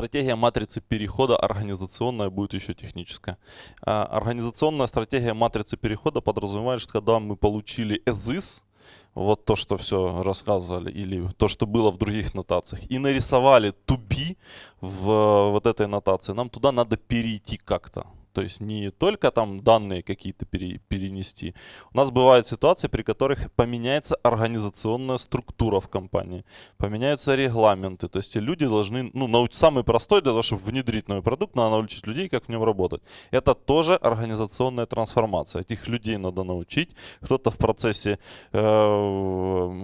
Стратегия матрицы перехода организационная будет еще техническая. А, организационная стратегия матрицы перехода подразумевает, что когда мы получили ESIS, вот то, что все рассказывали, или то, что было в других нотациях, и нарисовали to be в вот этой нотации, нам туда надо перейти как-то. То есть не только там данные какие-то пере, перенести. У нас бывают ситуации, при которых поменяется организационная структура в компании, поменяются регламенты. То есть люди должны, ну, научить, самый простой для того, чтобы внедрить новый продукт, надо научить людей, как в нем работать. Это тоже организационная трансформация. Этих людей надо научить. Кто-то в процессе э,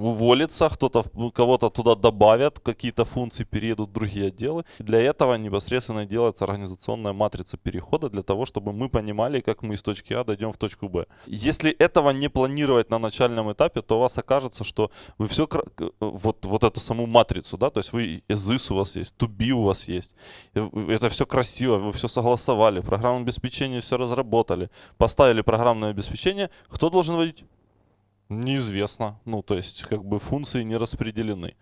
уволится, кто-то кого-то туда добавят, какие-то функции переедут в другие отделы. Для этого непосредственно делается организационная матрица перехода для того, того, чтобы мы понимали, как мы из точки А дойдем в точку Б. Если этого не планировать на начальном этапе, то у вас окажется, что вы все, вот, вот эту саму матрицу, да, то есть вы ESIS у вас есть, be у вас есть, это все красиво, вы все согласовали, программное обеспечение все разработали, поставили программное обеспечение, кто должен вводить? Неизвестно. Ну, то есть, как бы функции не распределены.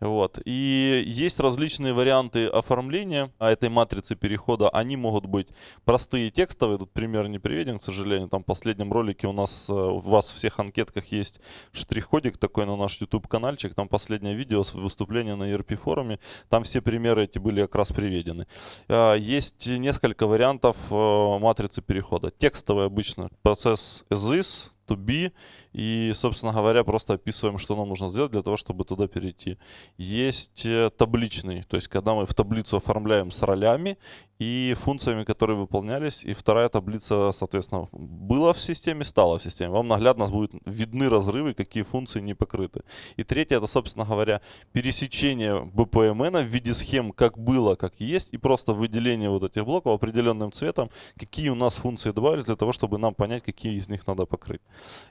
Вот. И есть различные варианты оформления этой матрицы перехода. Они могут быть простые текстовые. Тут пример не приведен, к сожалению. Там в последнем ролике у нас, э, у вас в всех анкетках есть штрих-кодик такой на наш YouTube-канальчик. Там последнее видео с выступления на ERP-форуме. Там все примеры эти были как раз приведены. А, есть несколько вариантов э, матрицы перехода. Текстовый обычно процесс as is, to be. И, собственно говоря, просто описываем, что нам нужно сделать для того, чтобы туда перейти. Есть э, табличный, то есть когда мы в таблицу оформляем с ролями и функциями, которые выполнялись. И вторая таблица, соответственно, была в системе, стала в системе. Вам наглядно будут видны разрывы, какие функции не покрыты. И третье, это, собственно говоря, пересечение BPMN в виде схем, как было, как есть, и просто выделение вот этих блоков определенным цветом, какие у нас функции добавились для того, чтобы нам понять, какие из них надо покрыть.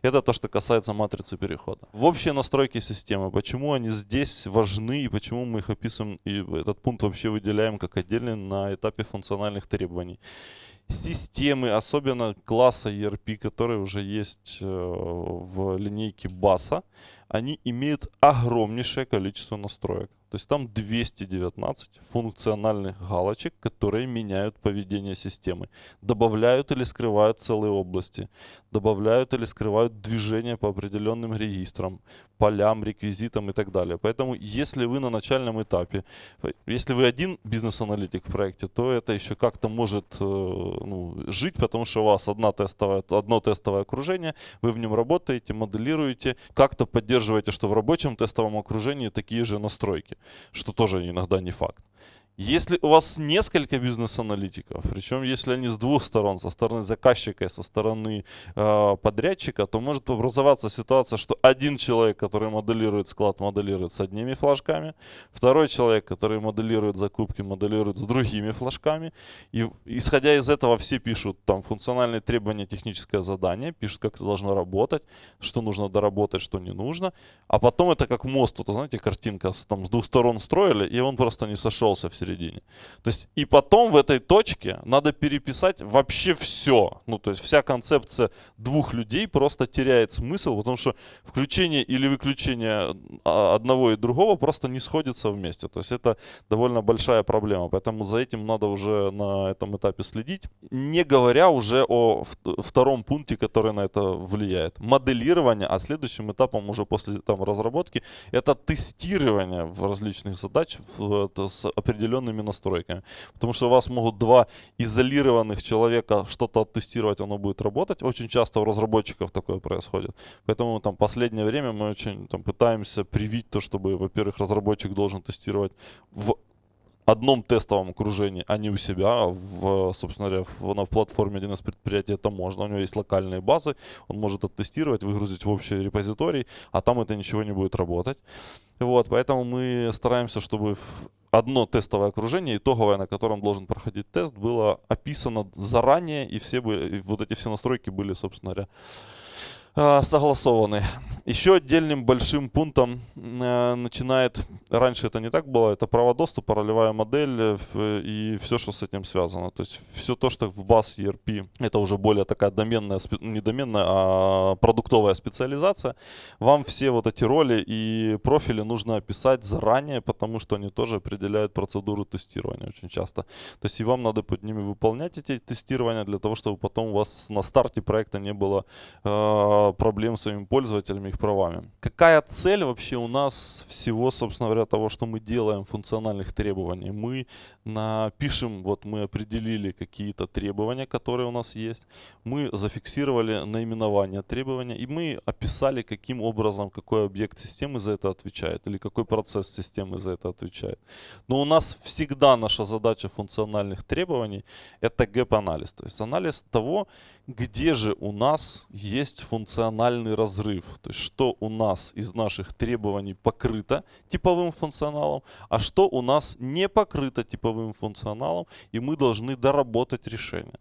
Это то, что касается матрицы перехода. В общие настройки системы, почему они здесь важны и почему мы их описываем, и этот пункт вообще выделяем как отдельный на этапе функциональных требований. Системы, особенно класса ERP, которые уже есть э, в линейке баса, они имеют огромнейшее количество настроек. То есть там 219 функциональных галочек, которые меняют поведение системы. Добавляют или скрывают целые области. Добавляют или скрывают движение по определенным регистрам, полям, реквизитам и так далее. Поэтому если вы на начальном этапе, если вы один бизнес-аналитик в проекте, то это еще как-то может э, ну, жить, потому что у вас одна тестовая, одно тестовое окружение, вы в нем работаете, моделируете, как-то поддерживаете, что в рабочем тестовом окружении такие же настройки что тоже иногда не факт. Если у вас несколько бизнес-аналитиков, причем если они с двух сторон, со стороны заказчика и со стороны э, подрядчика, то может образоваться ситуация, что один человек, который моделирует склад, моделирует с одними флажками, второй человек, который моделирует закупки, моделирует с другими флажками. И исходя из этого все пишут там функциональные требования, техническое задание, пишут, как это должно работать, что нужно доработать, что не нужно. А потом это как мост, вот, знаете, картинка там с двух сторон строили, и он просто не сошелся середине. То есть и потом в этой точке надо переписать вообще все. Ну, то есть вся концепция двух людей просто теряет смысл, потому что включение или выключение а, одного и другого просто не сходится вместе. То есть это довольно большая проблема. Поэтому за этим надо уже на этом этапе следить. Не говоря уже о втором пункте, который на это влияет. Моделирование, а следующим этапом уже после там, разработки, это тестирование в различных задач в, с определенными определенными настройками. Потому что у вас могут два изолированных человека что-то оттестировать, оно будет работать. Очень часто у разработчиков такое происходит. Поэтому там последнее время мы очень там, пытаемся привить то, чтобы, во-первых, разработчик должен тестировать в одном тестовом окружении, а не у себя, в, собственно говоря, в, на, в платформе 1С предприятия это можно. У него есть локальные базы, он может оттестировать, выгрузить в общий репозиторий, а там это ничего не будет работать. Вот, поэтому мы стараемся, чтобы одно тестовое окружение, итоговое, на котором должен проходить тест, было описано заранее, и все были, и вот эти все настройки были, собственно говоря, согласованы. Еще отдельным большим пунктом э, начинает, раньше это не так было, это право доступа, ролевая модель э, и все, что с этим связано. То есть все то, что в баз ERP, это уже более такая доменная, не доменная, а продуктовая специализация. Вам все вот эти роли и профили нужно описать заранее, потому что они тоже определяют процедуру тестирования очень часто. То есть и вам надо под ними выполнять эти тестирования для того, чтобы потом у вас на старте проекта не было э, проблем с своими пользователями, их правами. Какая цель вообще у нас всего, собственно говоря, того, что мы делаем функциональных требований? Мы напишем, вот мы определили какие-то требования, которые у нас есть. Мы зафиксировали наименование требования и мы описали, каким образом, какой объект системы за это отвечает или какой процесс системы за это отвечает. Но у нас всегда наша задача функциональных требований это gap-анализ. То есть анализ того, где же у нас есть функциональный разрыв. То есть что у нас из наших требований покрыто типовым функционалом, а что у нас не покрыто типовым функционалом, и мы должны доработать решение.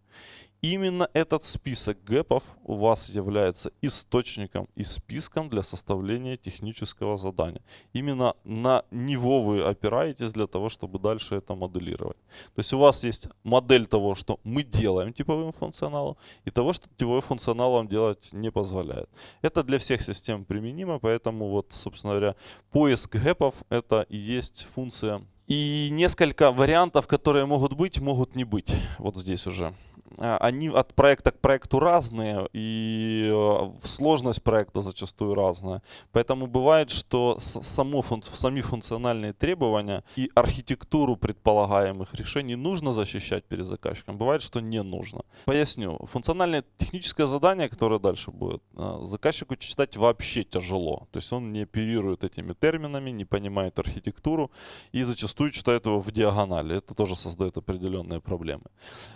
Именно этот список gap ов у вас является источником и списком для составления технического задания. Именно на него вы опираетесь для того, чтобы дальше это моделировать. То есть у вас есть модель того, что мы делаем типовым функционалом, и того, что типовым функционалом делать не позволяет. Это для всех систем применимо, поэтому вот, собственно говоря, поиск гэпов это и есть функция. И несколько вариантов, которые могут быть, могут не быть. Вот здесь уже. А, они от проекта к проекту разные, и э, сложность проекта зачастую разная. Поэтому бывает, что само сами функциональные требования и архитектуру предполагаемых решений нужно защищать перед заказчиком. Бывает, что не нужно. Поясню. Функциональное техническое задание, которое дальше будет, э, заказчику читать вообще тяжело. То есть он не оперирует этими терминами, не понимает архитектуру и зачастую читает его в диагонали. Это тоже создает определенные проблемы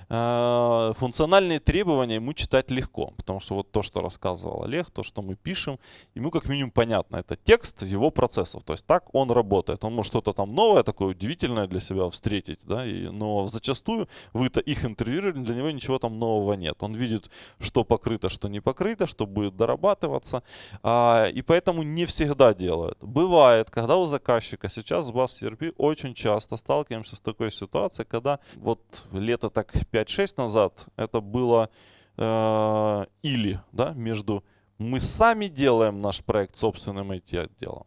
э, функциональные требования ему читать легко, потому что вот то, что рассказывал Олег, то, что мы пишем, ему как минимум понятно. Это текст его процессов, то есть так он работает. Он может что-то там новое, такое удивительное для себя встретить, да, и, но зачастую вы-то их интервьюировали, для него ничего там нового нет. Он видит, что покрыто, что не покрыто, что будет дорабатываться, а, и поэтому не всегда делают. Бывает, когда у заказчика сейчас в баз ERP очень часто сталкиваемся с такой ситуацией, когда вот лето так 5-6 назад это было э, или да, между мы сами делаем наш проект собственным IT-отделом,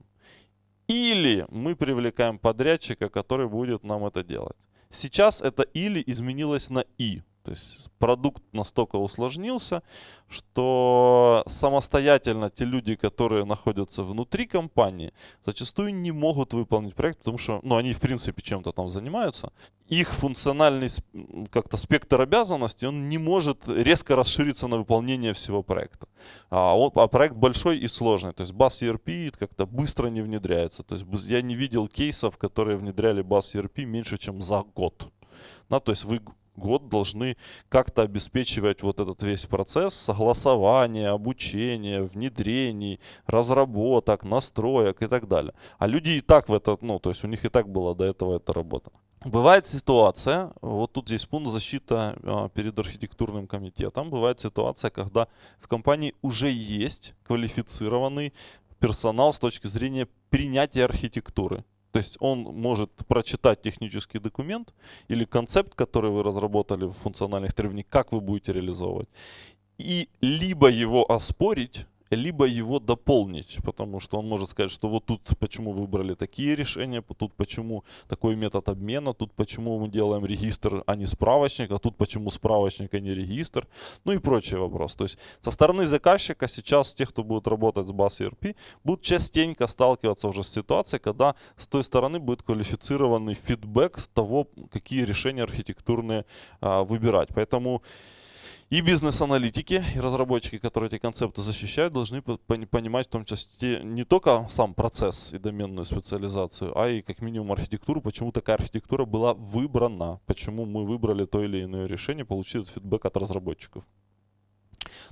или мы привлекаем подрядчика, который будет нам это делать. Сейчас это или изменилось на и. То есть продукт настолько усложнился, что самостоятельно те люди, которые находятся внутри компании, зачастую не могут выполнить проект, потому что ну, они в принципе чем-то там занимаются. Их функциональный как-то спектр обязанностей, он не может резко расшириться на выполнение всего проекта. А, он, а проект большой и сложный. То есть BAS ERP как-то быстро не внедряется. То есть я не видел кейсов, которые внедряли BAS ERP меньше, чем за год. Да, то есть вы год должны как-то обеспечивать вот этот весь процесс согласования, обучения, внедрений, разработок, настроек и так далее. А люди и так в это, ну, то есть у них и так была до этого эта работа. Бывает ситуация, вот тут здесь пункт защита а, перед архитектурным комитетом, бывает ситуация, когда в компании уже есть квалифицированный персонал с точки зрения принятия архитектуры. То есть он может прочитать технический документ или концепт, который вы разработали в функциональных требованиях, как вы будете реализовывать. И либо его оспорить, либо его дополнить, потому что он может сказать, что вот тут почему выбрали такие решения, тут почему такой метод обмена, тут почему мы делаем регистр, а не справочник, а тут почему справочник, а не регистр, ну и прочие вопросы. То есть со стороны заказчика сейчас те, кто будет работать с баз ERP, будут частенько сталкиваться уже с ситуацией, когда с той стороны будет квалифицированный фидбэк того, какие решения архитектурные а, выбирать. Поэтому и бизнес-аналитики, и разработчики, которые эти концепты защищают, должны понимать в том числе не только сам процесс и доменную специализацию, а и как минимум архитектуру, почему такая архитектура была выбрана, почему мы выбрали то или иное решение, получили фидбэк от разработчиков.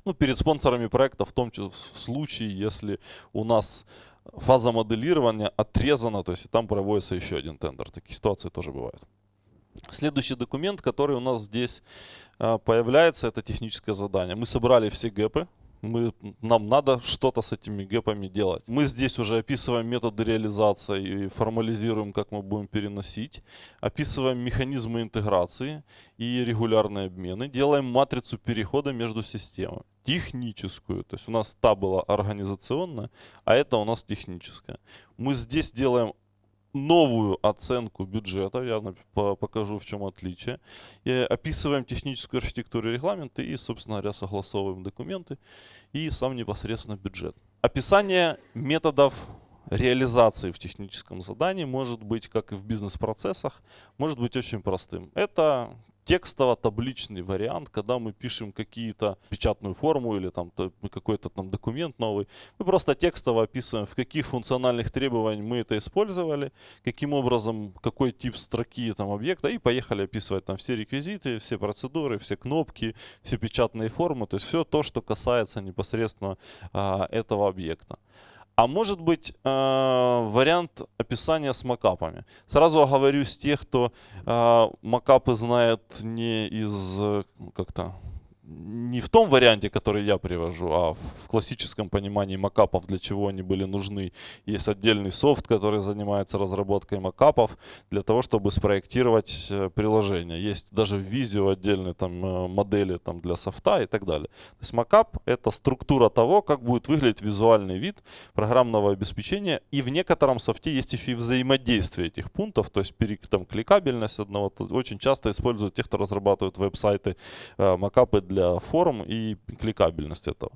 Ну, перед спонсорами проекта, в том числе в случае, если у нас фаза моделирования отрезана, то есть и там проводится еще один тендер. Такие ситуации тоже бывают. Следующий документ, который у нас здесь появляется, это техническое задание. Мы собрали все гэпы, Мы, нам надо что-то с этими гэпами делать. Мы здесь уже описываем методы реализации и формализируем, как мы будем переносить. Описываем механизмы интеграции и регулярные обмены. Делаем матрицу перехода между системами. Техническую. То есть у нас та была организационная, а это у нас техническая. Мы здесь делаем новую оценку бюджета, я покажу в чем отличие. И описываем техническую архитектуру регламента и, собственно говоря, согласовываем документы и сам непосредственно бюджет. Описание методов реализации в техническом задании может быть, как и в бизнес-процессах, может быть очень простым. Это текстово-табличный вариант, когда мы пишем какие-то печатную форму или там какой-то там документ новый. Мы просто текстово описываем, в каких функциональных требований мы это использовали, каким образом, какой тип строки там объекта, и поехали описывать там все реквизиты, все процедуры, все кнопки, все печатные формы, то есть все то, что касается непосредственно а, этого объекта. А может быть э, вариант описания с макапами. Сразу оговорюсь тех, кто э, макапы знает не из как-то не в том варианте, который я привожу, а в классическом понимании макапов, для чего они были нужны. Есть отдельный софт, который занимается разработкой макапов для того, чтобы спроектировать э, приложение. Есть даже в Visio отдельные там, э, модели там, для софта и так далее. То есть макап — это структура того, как будет выглядеть визуальный вид программного обеспечения. И в некотором софте есть еще и взаимодействие этих пунктов, то есть там, кликабельность одного. Очень часто используют те, кто разрабатывает веб-сайты, э, макапы для для форм и кликабельность этого.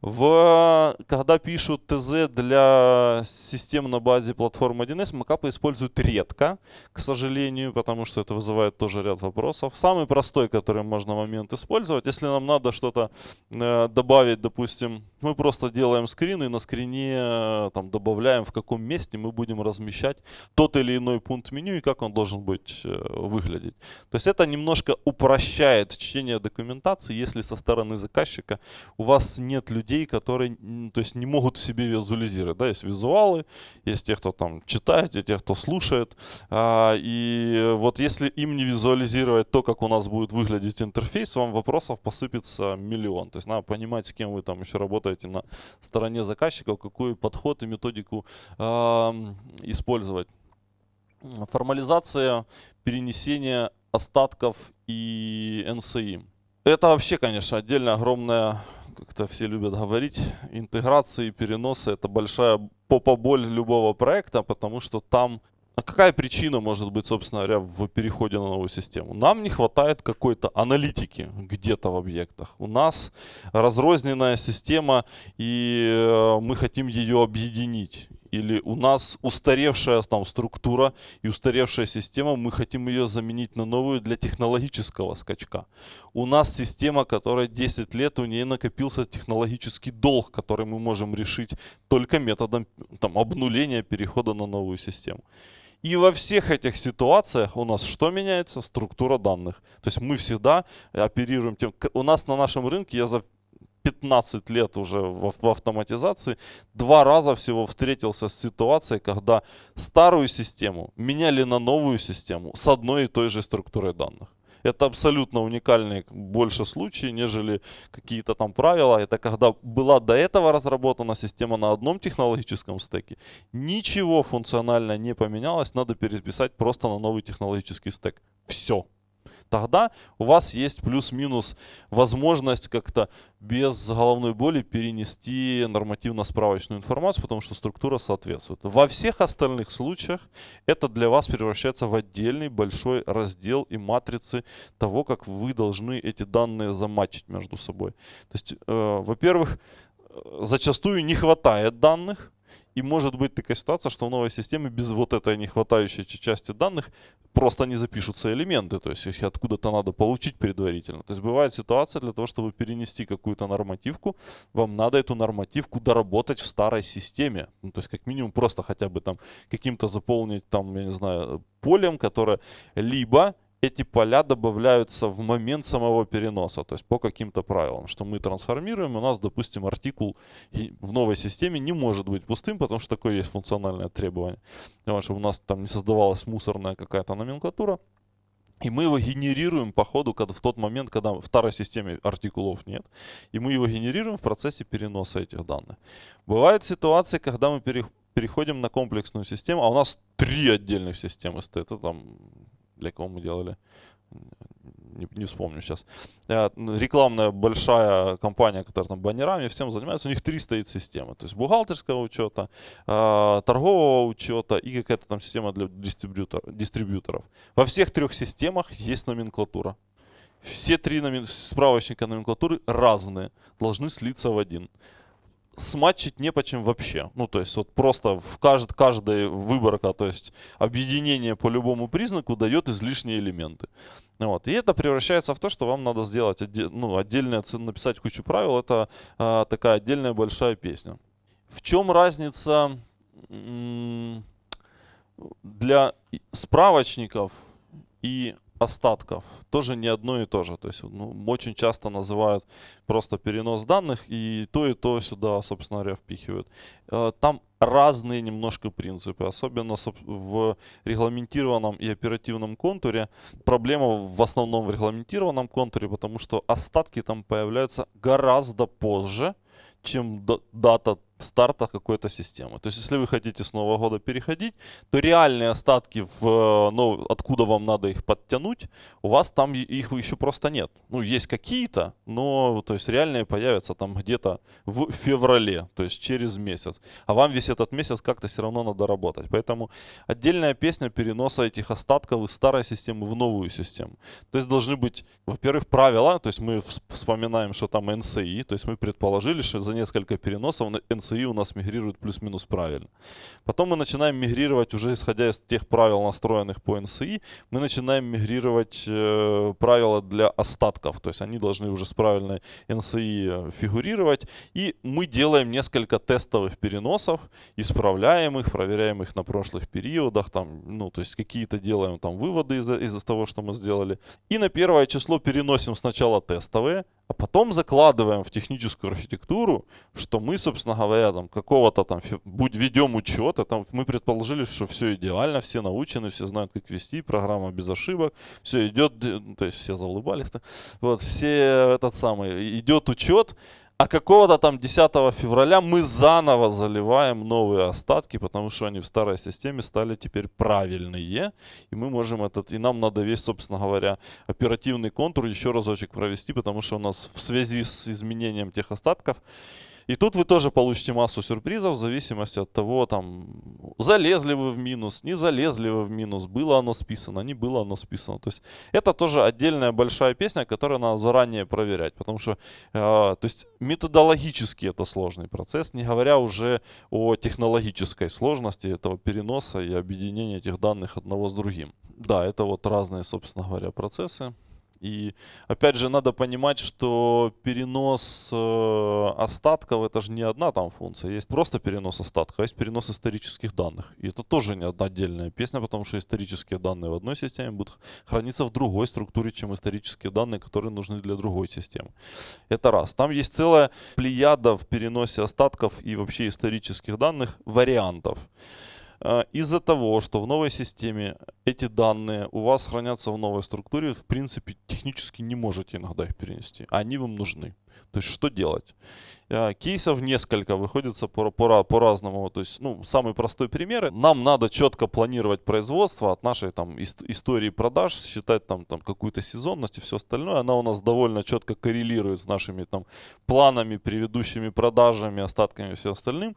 В, когда пишут ТЗ для систем на базе платформы 1С, макапы используют редко, к сожалению, потому что это вызывает тоже ряд вопросов. Самый простой, который можно момент использовать, если нам надо что-то э, добавить, допустим, мы просто делаем скрин и на скрине э, там, добавляем, в каком месте мы будем размещать тот или иной пункт меню и как он должен быть э, выглядеть. То есть это немножко упрощает чтение документации, если со стороны заказчика у вас нет людей, которые то есть не могут себе визуализировать. Да? Есть визуалы, есть те, кто там читает, есть те, кто слушает. А, и вот если им не визуализировать то, как у нас будет выглядеть интерфейс, вам вопросов посыпется миллион. То есть надо понимать, с кем вы там еще работаете на стороне заказчиков, какой подход и методику а, использовать. Формализация перенесения остатков и NCI. Это вообще, конечно, отдельно огромная, как-то все любят говорить, интеграция и переносы. Это большая попа-боль любого проекта, потому что там а какая причина может быть, собственно говоря, в переходе на новую систему? Нам не хватает какой-то аналитики где-то в объектах. У нас разрозненная система, и э, мы хотим ее объединить или у нас устаревшая там структура и устаревшая система, мы хотим ее заменить на новую для технологического скачка. У нас система, которая 10 лет, у нее накопился технологический долг, который мы можем решить только методом там, обнуления перехода на новую систему. И во всех этих ситуациях у нас что меняется? Структура данных. То есть мы всегда оперируем тем... У нас на нашем рынке, я за 15 лет уже в, в автоматизации, два раза всего встретился с ситуацией, когда старую систему меняли на новую систему с одной и той же структурой данных. Это абсолютно уникальные больше случаи, нежели какие-то там правила. Это когда была до этого разработана система на одном технологическом стеке. Ничего функционально не поменялось, надо переписать просто на новый технологический стек. Все тогда у вас есть плюс-минус возможность как-то без головной боли перенести нормативно-справочную информацию, потому что структура соответствует. Во всех остальных случаях это для вас превращается в отдельный большой раздел и матрицы того, как вы должны эти данные замачить между собой. То есть, э, во-первых, э, зачастую не хватает данных, и может быть такая ситуация, что в новой системе без вот этой нехватающей части данных просто не запишутся элементы, то есть их откуда-то надо получить предварительно. То есть бывает ситуация для того, чтобы перенести какую-то нормативку, вам надо эту нормативку доработать в старой системе. Ну, то есть как минимум просто хотя бы там каким-то заполнить там, я не знаю, полем, которое либо эти поля добавляются в момент самого переноса, то есть по каким-то правилам, что мы трансформируем, у нас, допустим, артикул в новой системе не может быть пустым, потому что такое есть функциональное требование. Чтобы у нас там не создавалась мусорная какая-то номенклатура, И мы его генерируем по ходу, когда, в тот момент, когда в старой системе артикулов нет. И мы его генерируем в процессе переноса этих данных. Бывают ситуации, когда мы переходим на комплексную систему, а у нас три отдельных системы стоит. Это там, для кого мы делали, не, не вспомню сейчас. Э, рекламная большая компания, которая там баннерами всем занимается, у них три стоит системы. То есть бухгалтерского учета, э, торгового учета и какая-то там система для дистрибьютор, дистрибьюторов. Во всех трех системах есть номенклатура. Все три номен... справочника номенклатуры разные, должны слиться в один сматчить не почем вообще. Ну, то есть, вот просто в кажд, каждой выборка, то есть, объединение по любому признаку дает излишние элементы. Вот. И это превращается в то, что вам надо сделать отде ну, отдельно написать кучу правил. Это а, такая отдельная большая песня. В чем разница для справочников и остатков тоже не одно и то же. То есть ну, очень часто называют просто перенос данных и то и то сюда, собственно говоря, впихивают. Э, там разные немножко принципы, особенно в регламентированном и оперативном контуре. Проблема в основном в регламентированном контуре, потому что остатки там появляются гораздо позже, чем дата старта какой-то системы. То есть, если вы хотите с Нового года переходить, то реальные остатки, в, ну, откуда вам надо их подтянуть, у вас там их еще просто нет. Ну, есть какие-то, но то есть реальные появятся там где-то в феврале, то есть через месяц. А вам весь этот месяц как-то все равно надо работать. Поэтому отдельная песня переноса этих остатков из старой системы в новую систему. То есть должны быть, во-первых, правила, то есть мы вспоминаем, что там NCI, то есть мы предположили, что за несколько переносов NCI CI у нас мигрирует плюс-минус правильно. Потом мы начинаем мигрировать, уже исходя из тех правил, настроенных по NCI, мы начинаем мигрировать э, правила для остатков. То есть они должны уже с правильной NCI э, фигурировать. И мы делаем несколько тестовых переносов, исправляем их, проверяем их на прошлых периодах. Там, ну, то есть какие-то делаем там выводы из-за из того, что мы сделали. И на первое число переносим сначала тестовые, а потом закладываем в техническую архитектуру, что мы, собственно говоря, там какого-то там, будь ведем учет, а там мы предположили, что все идеально, все научены, все знают, как вести, программа без ошибок, все идет, то есть все заулыбались, -то. вот, все этот самый, идет учет, а какого-то там 10 февраля мы заново заливаем новые остатки, потому что они в старой системе стали теперь правильные. И мы можем этот, и нам надо весь, собственно говоря, оперативный контур еще разочек провести, потому что у нас в связи с изменением тех остатков и тут вы тоже получите массу сюрпризов в зависимости от того, там, залезли вы в минус, не залезли вы в минус, было оно списано, не было оно списано. То есть это тоже отдельная большая песня, которую надо заранее проверять, потому что, э, то есть методологически это сложный процесс, не говоря уже о технологической сложности этого переноса и объединения этих данных одного с другим. Да, это вот разные, собственно говоря, процессы. И опять же надо понимать, что перенос э, остатков это же не одна там функция. Есть просто перенос остатков, а есть перенос исторических данных. И это тоже не одна отдельная песня, потому что исторические данные в одной системе будут храниться в другой структуре, чем исторические данные, которые нужны для другой системы. Это раз. Там есть целая плеяда в переносе остатков и вообще исторических данных вариантов. А, из-за того, что в новой системе эти данные у вас хранятся в новой структуре, в принципе, технически не можете иногда их перенести. Они вам нужны. То есть, что делать? А, кейсов несколько, выходится по-разному. По, по То есть, ну, самый простой пример. Нам надо четко планировать производство от нашей там истории продаж, считать там, там какую-то сезонность и все остальное. Она у нас довольно четко коррелирует с нашими там планами, предыдущими продажами, остатками и всем остальным.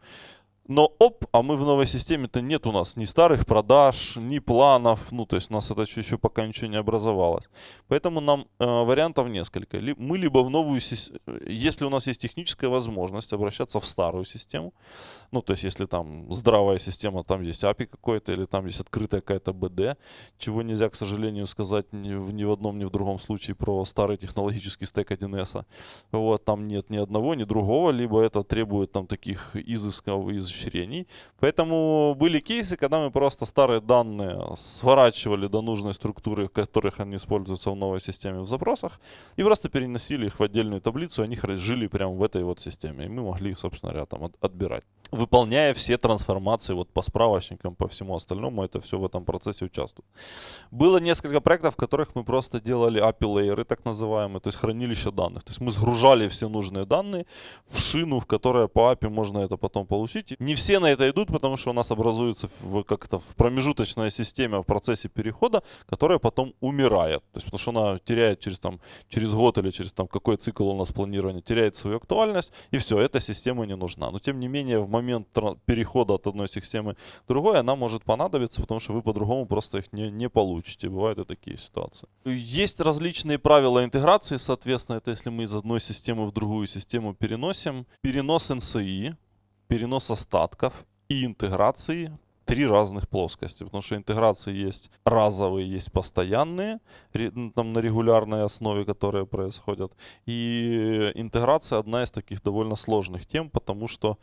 Но оп, а мы в новой системе-то нет у нас ни старых продаж, ни планов. Ну, то есть у нас это еще пока ничего не образовалось. Поэтому нам э, вариантов несколько. Мы либо в новую систему, если у нас есть техническая возможность обращаться в старую систему. Ну, то есть если там здравая система, там есть API какой-то, или там есть открытая какая-то BD, чего нельзя, к сожалению, сказать ни в, ни в одном, ни в другом случае про старый технологический стек 1С. Вот, там нет ни одного, ни другого, либо это требует там таких изысков из расширений. Поэтому были кейсы, когда мы просто старые данные сворачивали до нужной структуры, в которых они используются в новой системе в запросах, и просто переносили их в отдельную таблицу, они жили прямо в этой вот системе. И мы могли, собственно говоря, там отбирать. Выполняя все трансформации вот по справочникам, по всему остальному, это все в этом процессе участвует. Было несколько проектов, в которых мы просто делали API лейеры, так называемые, то есть хранилище данных. То есть мы сгружали все нужные данные в шину, в которой по API можно это потом получить. Не все на это идут, потому что у нас образуется как-то в промежуточная система в процессе перехода, которая потом умирает. То есть потому что она теряет через, там, через год или через там, какой цикл у нас планирования, теряет свою актуальность, и все, эта система не нужна. Но тем не менее, в момент перехода от одной системы к другой, она может понадобиться, потому что вы по-другому просто их не, не получите. Бывают и такие ситуации. Есть различные правила интеграции, соответственно, это если мы из одной системы в другую систему переносим. Перенос NCI, перенос остатков и интеграции три разных плоскости, потому что интеграции есть разовые, есть постоянные, ну, там на регулярной основе, которые происходят. И интеграция одна из таких довольно сложных тем, потому что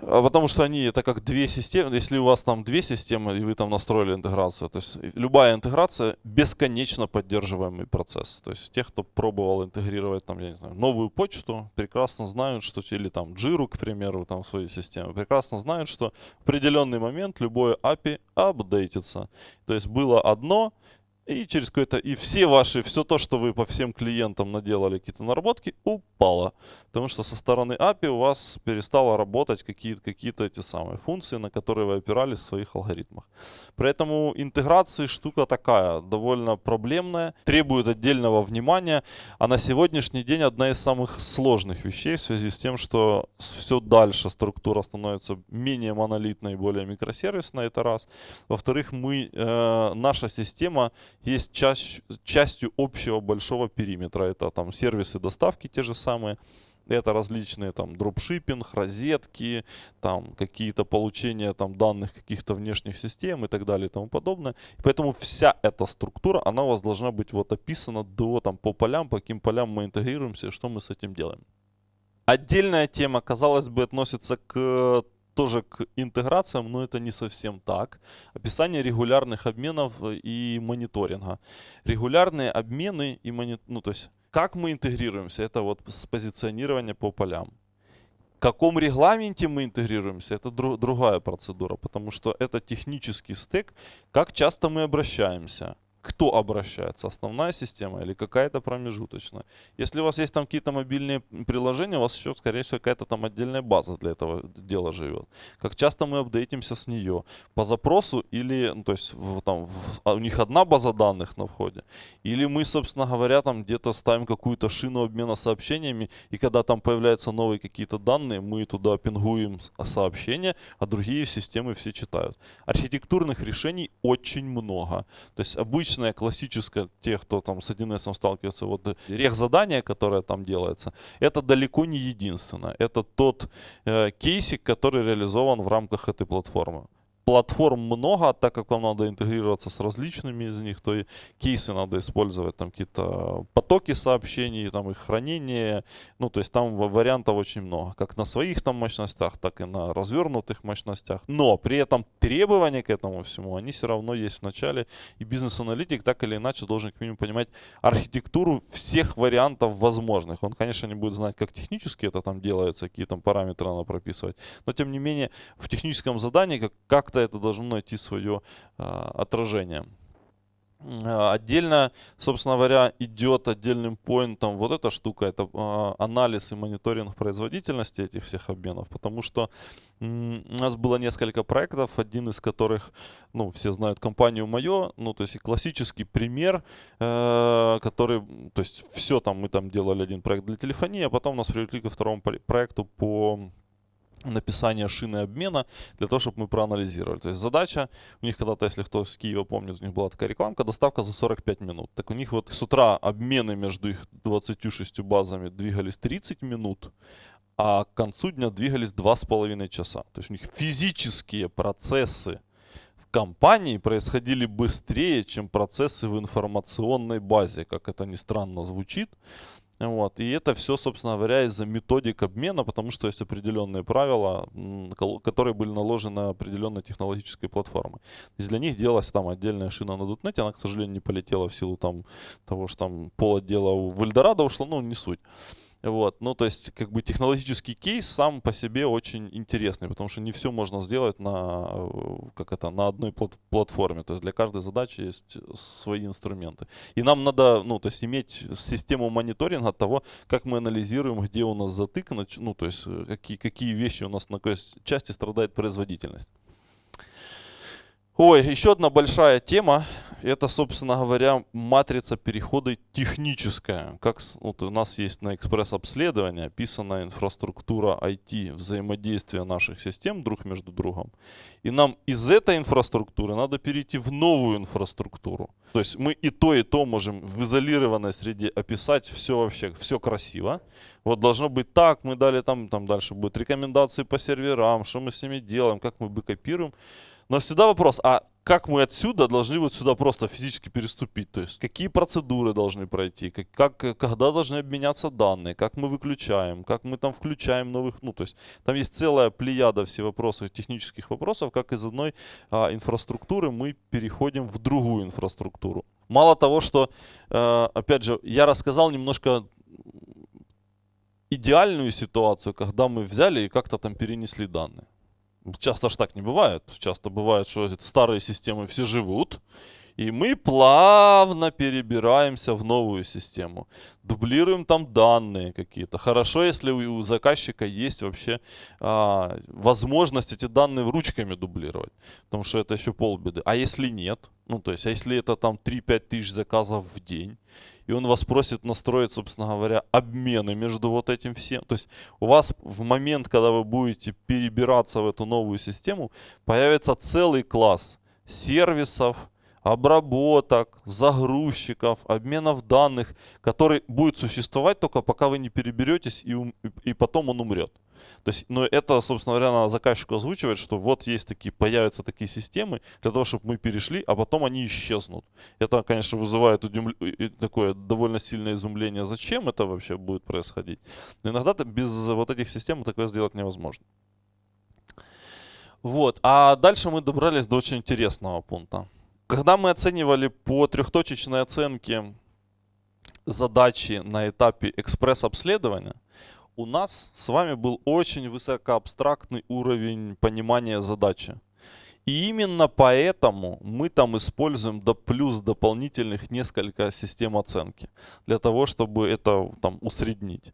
потому что они, это как две системы, если у вас там две системы, и вы там настроили интеграцию, то есть любая интеграция бесконечно поддерживаемый процесс. То есть те, кто пробовал интегрировать там, я не знаю, новую почту, прекрасно знают, что, или там Jira, к примеру, там в своей системе, прекрасно знают, что в определенный момент любое API апдейтится. То есть было одно, и через какое-то, и все ваши, все то, что вы по всем клиентам наделали какие-то наработки, упало. Потому что со стороны API у вас перестало работать какие-то какие эти самые функции, на которые вы опирались в своих алгоритмах. Поэтому интеграция штука такая, довольно проблемная, требует отдельного внимания. А на сегодняшний день одна из самых сложных вещей в связи с тем, что все дальше структура становится менее монолитной, более микросервисной, это раз. Во-вторых, мы, э, наша система есть часть, частью общего большого периметра. Это там сервисы доставки те же самые, это различные там дропшиппинг, розетки, там какие-то получения там данных каких-то внешних систем и так далее и тому подобное. И поэтому вся эта структура, она у вас должна быть вот описана до там по полям, по каким полям мы интегрируемся, что мы с этим делаем. Отдельная тема, казалось бы, относится к тоже к интеграциям, но это не совсем так. Описание регулярных обменов и мониторинга. Регулярные обмены и монит... ну то есть как мы интегрируемся, это вот с позиционирования по полям. В каком регламенте мы интегрируемся, это дру другая процедура, потому что это технический стек, как часто мы обращаемся кто обращается, основная система или какая-то промежуточная. Если у вас есть там какие-то мобильные приложения, у вас еще, скорее всего, какая-то там отдельная база для этого дела живет. Как часто мы апдейтимся с нее? По запросу или, ну, то есть в, там, в, а у них одна база данных на входе? Или мы, собственно говоря, там где-то ставим какую-то шину обмена сообщениями, и когда там появляются новые какие-то данные, мы туда пингуем сообщения, а другие системы все читают. Архитектурных решений очень много. То есть обычно обычное, классическое, те, кто там с 1С сталкивается, вот э, рех задание, которое там делается, это далеко не единственное. Это тот э, кейсик, который реализован в рамках этой платформы платформ много, так как вам надо интегрироваться с различными из них, то и кейсы надо использовать, там какие-то потоки сообщений, там их хранение, ну то есть там вариантов очень много, как на своих там мощностях, так и на развернутых мощностях. Но при этом требования к этому всему, они все равно есть в начале, и бизнес-аналитик так или иначе должен к минимуму понимать архитектуру всех вариантов возможных. Он, конечно, не будет знать, как технически это там делается, какие там параметры надо прописывать, но тем не менее в техническом задании как, как-то это должно найти свое а, отражение. А, отдельно, собственно говоря, идет отдельным поинтом вот эта штука, это э, анализ и мониторинг производительности этих всех обменов, потому что у нас было несколько проектов, один из которых, ну, все знают компанию Мое, ну, то есть классический пример, э, который, то есть все там, мы там делали один проект для телефонии, а потом нас привлекли ко второму проекту по написание шины обмена для того, чтобы мы проанализировали. То есть задача, у них когда-то, если кто с Киева помнит, у них была такая рекламка, доставка за 45 минут. Так у них вот с утра обмены между их 26 базами двигались 30 минут, а к концу дня двигались 2,5 часа. То есть у них физические процессы в компании происходили быстрее, чем процессы в информационной базе, как это ни странно звучит. Вот. И это все, собственно говоря, из-за методик обмена, потому что есть определенные правила, которые были наложены на определенной технологической платформы. То есть для них делалась там отдельная шина на .NET, она, к сожалению, не полетела в силу там, того, что там пол отдела в Эльдорадо ушло, ну, не суть. Вот, ну, то есть, как бы технологический кейс сам по себе очень интересный, потому что не все можно сделать на, э, как это, на одной плат платформе. То есть для каждой задачи есть свои инструменты. И нам надо, ну, то есть иметь систему мониторинга того, как мы анализируем, где у нас затык, ну, то есть э, какие, какие вещи у нас на какой части страдает производительность. Ой, еще одна большая тема. Это, собственно говоря, матрица перехода техническая. Как вот у нас есть на экспресс-обследовании описана инфраструктура IT, взаимодействия наших систем друг между другом. И нам из этой инфраструктуры надо перейти в новую инфраструктуру. То есть мы и то, и то можем в изолированной среде описать все вообще, все красиво. Вот должно быть так, мы дали там, там дальше будут рекомендации по серверам, что мы с ними делаем, как мы бэкопируем. Но всегда вопрос, а как мы отсюда должны вот сюда просто физически переступить? То есть какие процедуры должны пройти, как, как, когда должны обменяться данные, как мы выключаем, как мы там включаем новых, ну то есть там есть целая плеяда все вопросов, технических вопросов, как из одной а, инфраструктуры мы переходим в другую инфраструктуру. Мало того, что, э, опять же, я рассказал немножко идеальную ситуацию, когда мы взяли и как-то там перенесли данные. Часто ж так не бывает. Часто бывает, что старые системы все живут, и мы плавно перебираемся в новую систему. Дублируем там данные какие-то. Хорошо, если у заказчика есть вообще а, возможность эти данные ручками дублировать. Потому что это еще полбеды. А если нет? Ну, то есть, а если это там 3-5 тысяч заказов в день? и он вас просит настроить, собственно говоря, обмены между вот этим всем. То есть у вас в момент, когда вы будете перебираться в эту новую систему, появится целый класс сервисов, обработок, загрузчиков, обменов данных, который будет существовать только пока вы не переберетесь и, и потом он умрет. То есть, ну, это, собственно говоря, надо заказчику озвучивать, что вот есть такие, появятся такие системы для того, чтобы мы перешли, а потом они исчезнут. Это, конечно, вызывает удивл... такое довольно сильное изумление, зачем это вообще будет происходить. Но иногда без вот этих систем такое сделать невозможно. Вот, а дальше мы добрались до очень интересного пункта. Когда мы оценивали по трехточечной оценке задачи на этапе экспресс-обследования, у нас с вами был очень высокоабстрактный уровень понимания задачи. И именно поэтому мы там используем до плюс дополнительных несколько систем оценки. Для того, чтобы это там усреднить.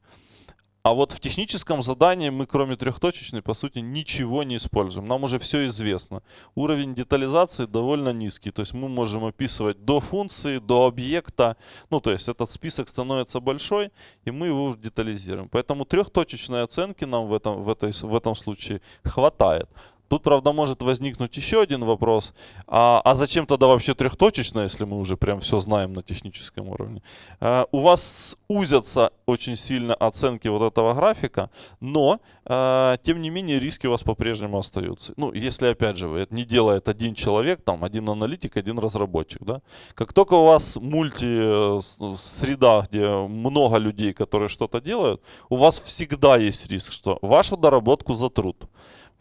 А вот в техническом задании мы, кроме трехточечной, по сути, ничего не используем. Нам уже все известно. Уровень детализации довольно низкий. То есть мы можем описывать до функции, до объекта. Ну, то есть этот список становится большой, и мы его детализируем. Поэтому трехточечной оценки нам в этом, в, этой, в этом случае хватает. Тут, правда, может возникнуть еще один вопрос. А, а зачем тогда вообще трехточечно, если мы уже прям все знаем на техническом уровне? А, у вас узятся очень сильно оценки вот этого графика, но, а, тем не менее, риски у вас по-прежнему остаются. Ну, если, опять же, это не делает один человек, там, один аналитик, один разработчик, да? Как только у вас мульти-среда, э, где много людей, которые что-то делают, у вас всегда есть риск, что вашу доработку затрут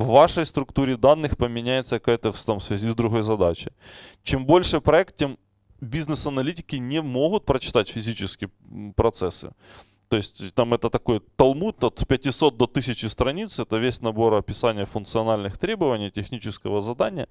в вашей структуре данных поменяется какая-то в, там, в связи с другой задачей. Чем больше проект, тем бизнес-аналитики не могут прочитать физические процессы. То есть там это такой талмуд от 500 до 1000 страниц. Это весь набор описания функциональных требований, технического задания.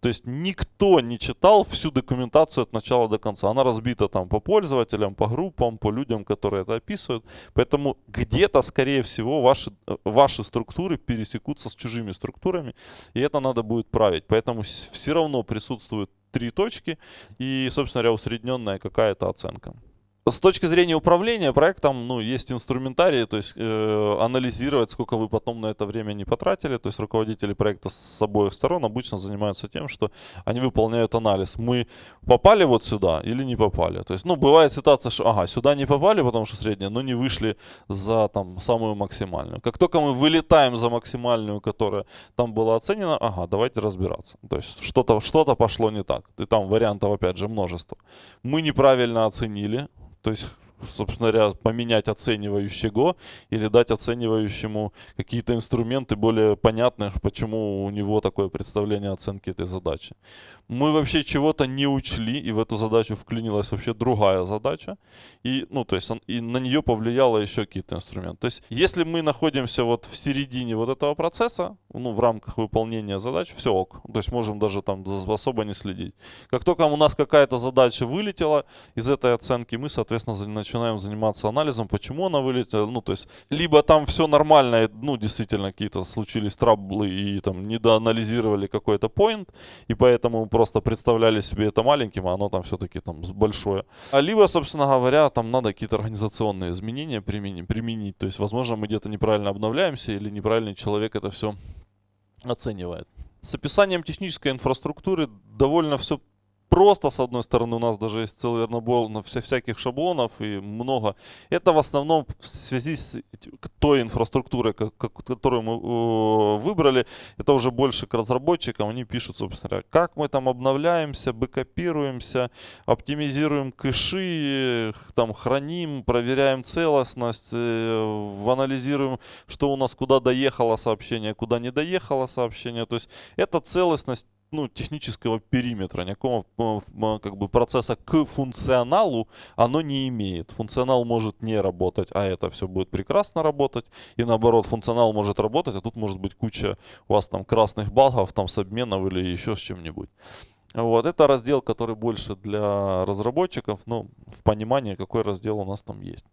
То есть никто не читал всю документацию от начала до конца. Она разбита там по пользователям, по группам, по людям, которые это описывают. Поэтому где-то, скорее всего, ваши, ваши структуры пересекутся с чужими структурами. И это надо будет править. Поэтому все равно присутствуют три точки и, собственно говоря, усредненная какая-то оценка. С точки зрения управления проектом, ну, есть инструментарий, то есть э, анализировать, сколько вы потом на это время не потратили. То есть руководители проекта с обоих сторон обычно занимаются тем, что они выполняют анализ. Мы попали вот сюда или не попали. То есть, ну, бывает ситуация, что, ага, сюда не попали, потому что средняя, но не вышли за там самую максимальную. Как только мы вылетаем за максимальную, которая там была оценена, ага, давайте разбираться. То есть что-то что, -то, пошло не так. И там вариантов, опять же, множество. Мы неправильно оценили, то есть собственно говоря, поменять оценивающего или дать оценивающему какие-то инструменты более понятные, почему у него такое представление оценки этой задачи. Мы вообще чего-то не учли, и в эту задачу вклинилась вообще другая задача, и, ну, то есть, и на нее повлияло еще какие-то инструменты. То есть, если мы находимся вот в середине вот этого процесса, ну, в рамках выполнения задач, все ок. То есть, можем даже там особо не следить. Как только у нас какая-то задача вылетела из этой оценки, мы, соответственно, начинаем заниматься анализом, почему она вылетела. Ну, то есть, либо там все нормально, ну, действительно, какие-то случились траблы и там недоанализировали какой-то point, и поэтому просто представляли себе это маленьким, а оно там все-таки там большое. А либо, собственно говоря, там надо какие-то организационные изменения применить, применить. То есть, возможно, мы где-то неправильно обновляемся или неправильный человек это все оценивает. С описанием технической инфраструктуры довольно все просто, с одной стороны, у нас даже есть целый набор на вся, всяких шаблонов и много. Это в основном в связи с той инфраструктурой, которую мы выбрали, это уже больше к разработчикам. Они пишут, собственно как мы там обновляемся, бэкопируемся, оптимизируем кэши, там храним, проверяем целостность, э, анализируем, что у нас куда доехало сообщение, куда не доехало сообщение. То есть это целостность ну, технического периметра, никакого как бы процесса к функционалу оно не имеет. Функционал может не работать, а это все будет прекрасно работать. И наоборот, функционал может работать, а тут может быть куча у вас там красных багов, там с обменов или еще с чем-нибудь. Вот, это раздел, который больше для разработчиков, но в понимании, какой раздел у нас там есть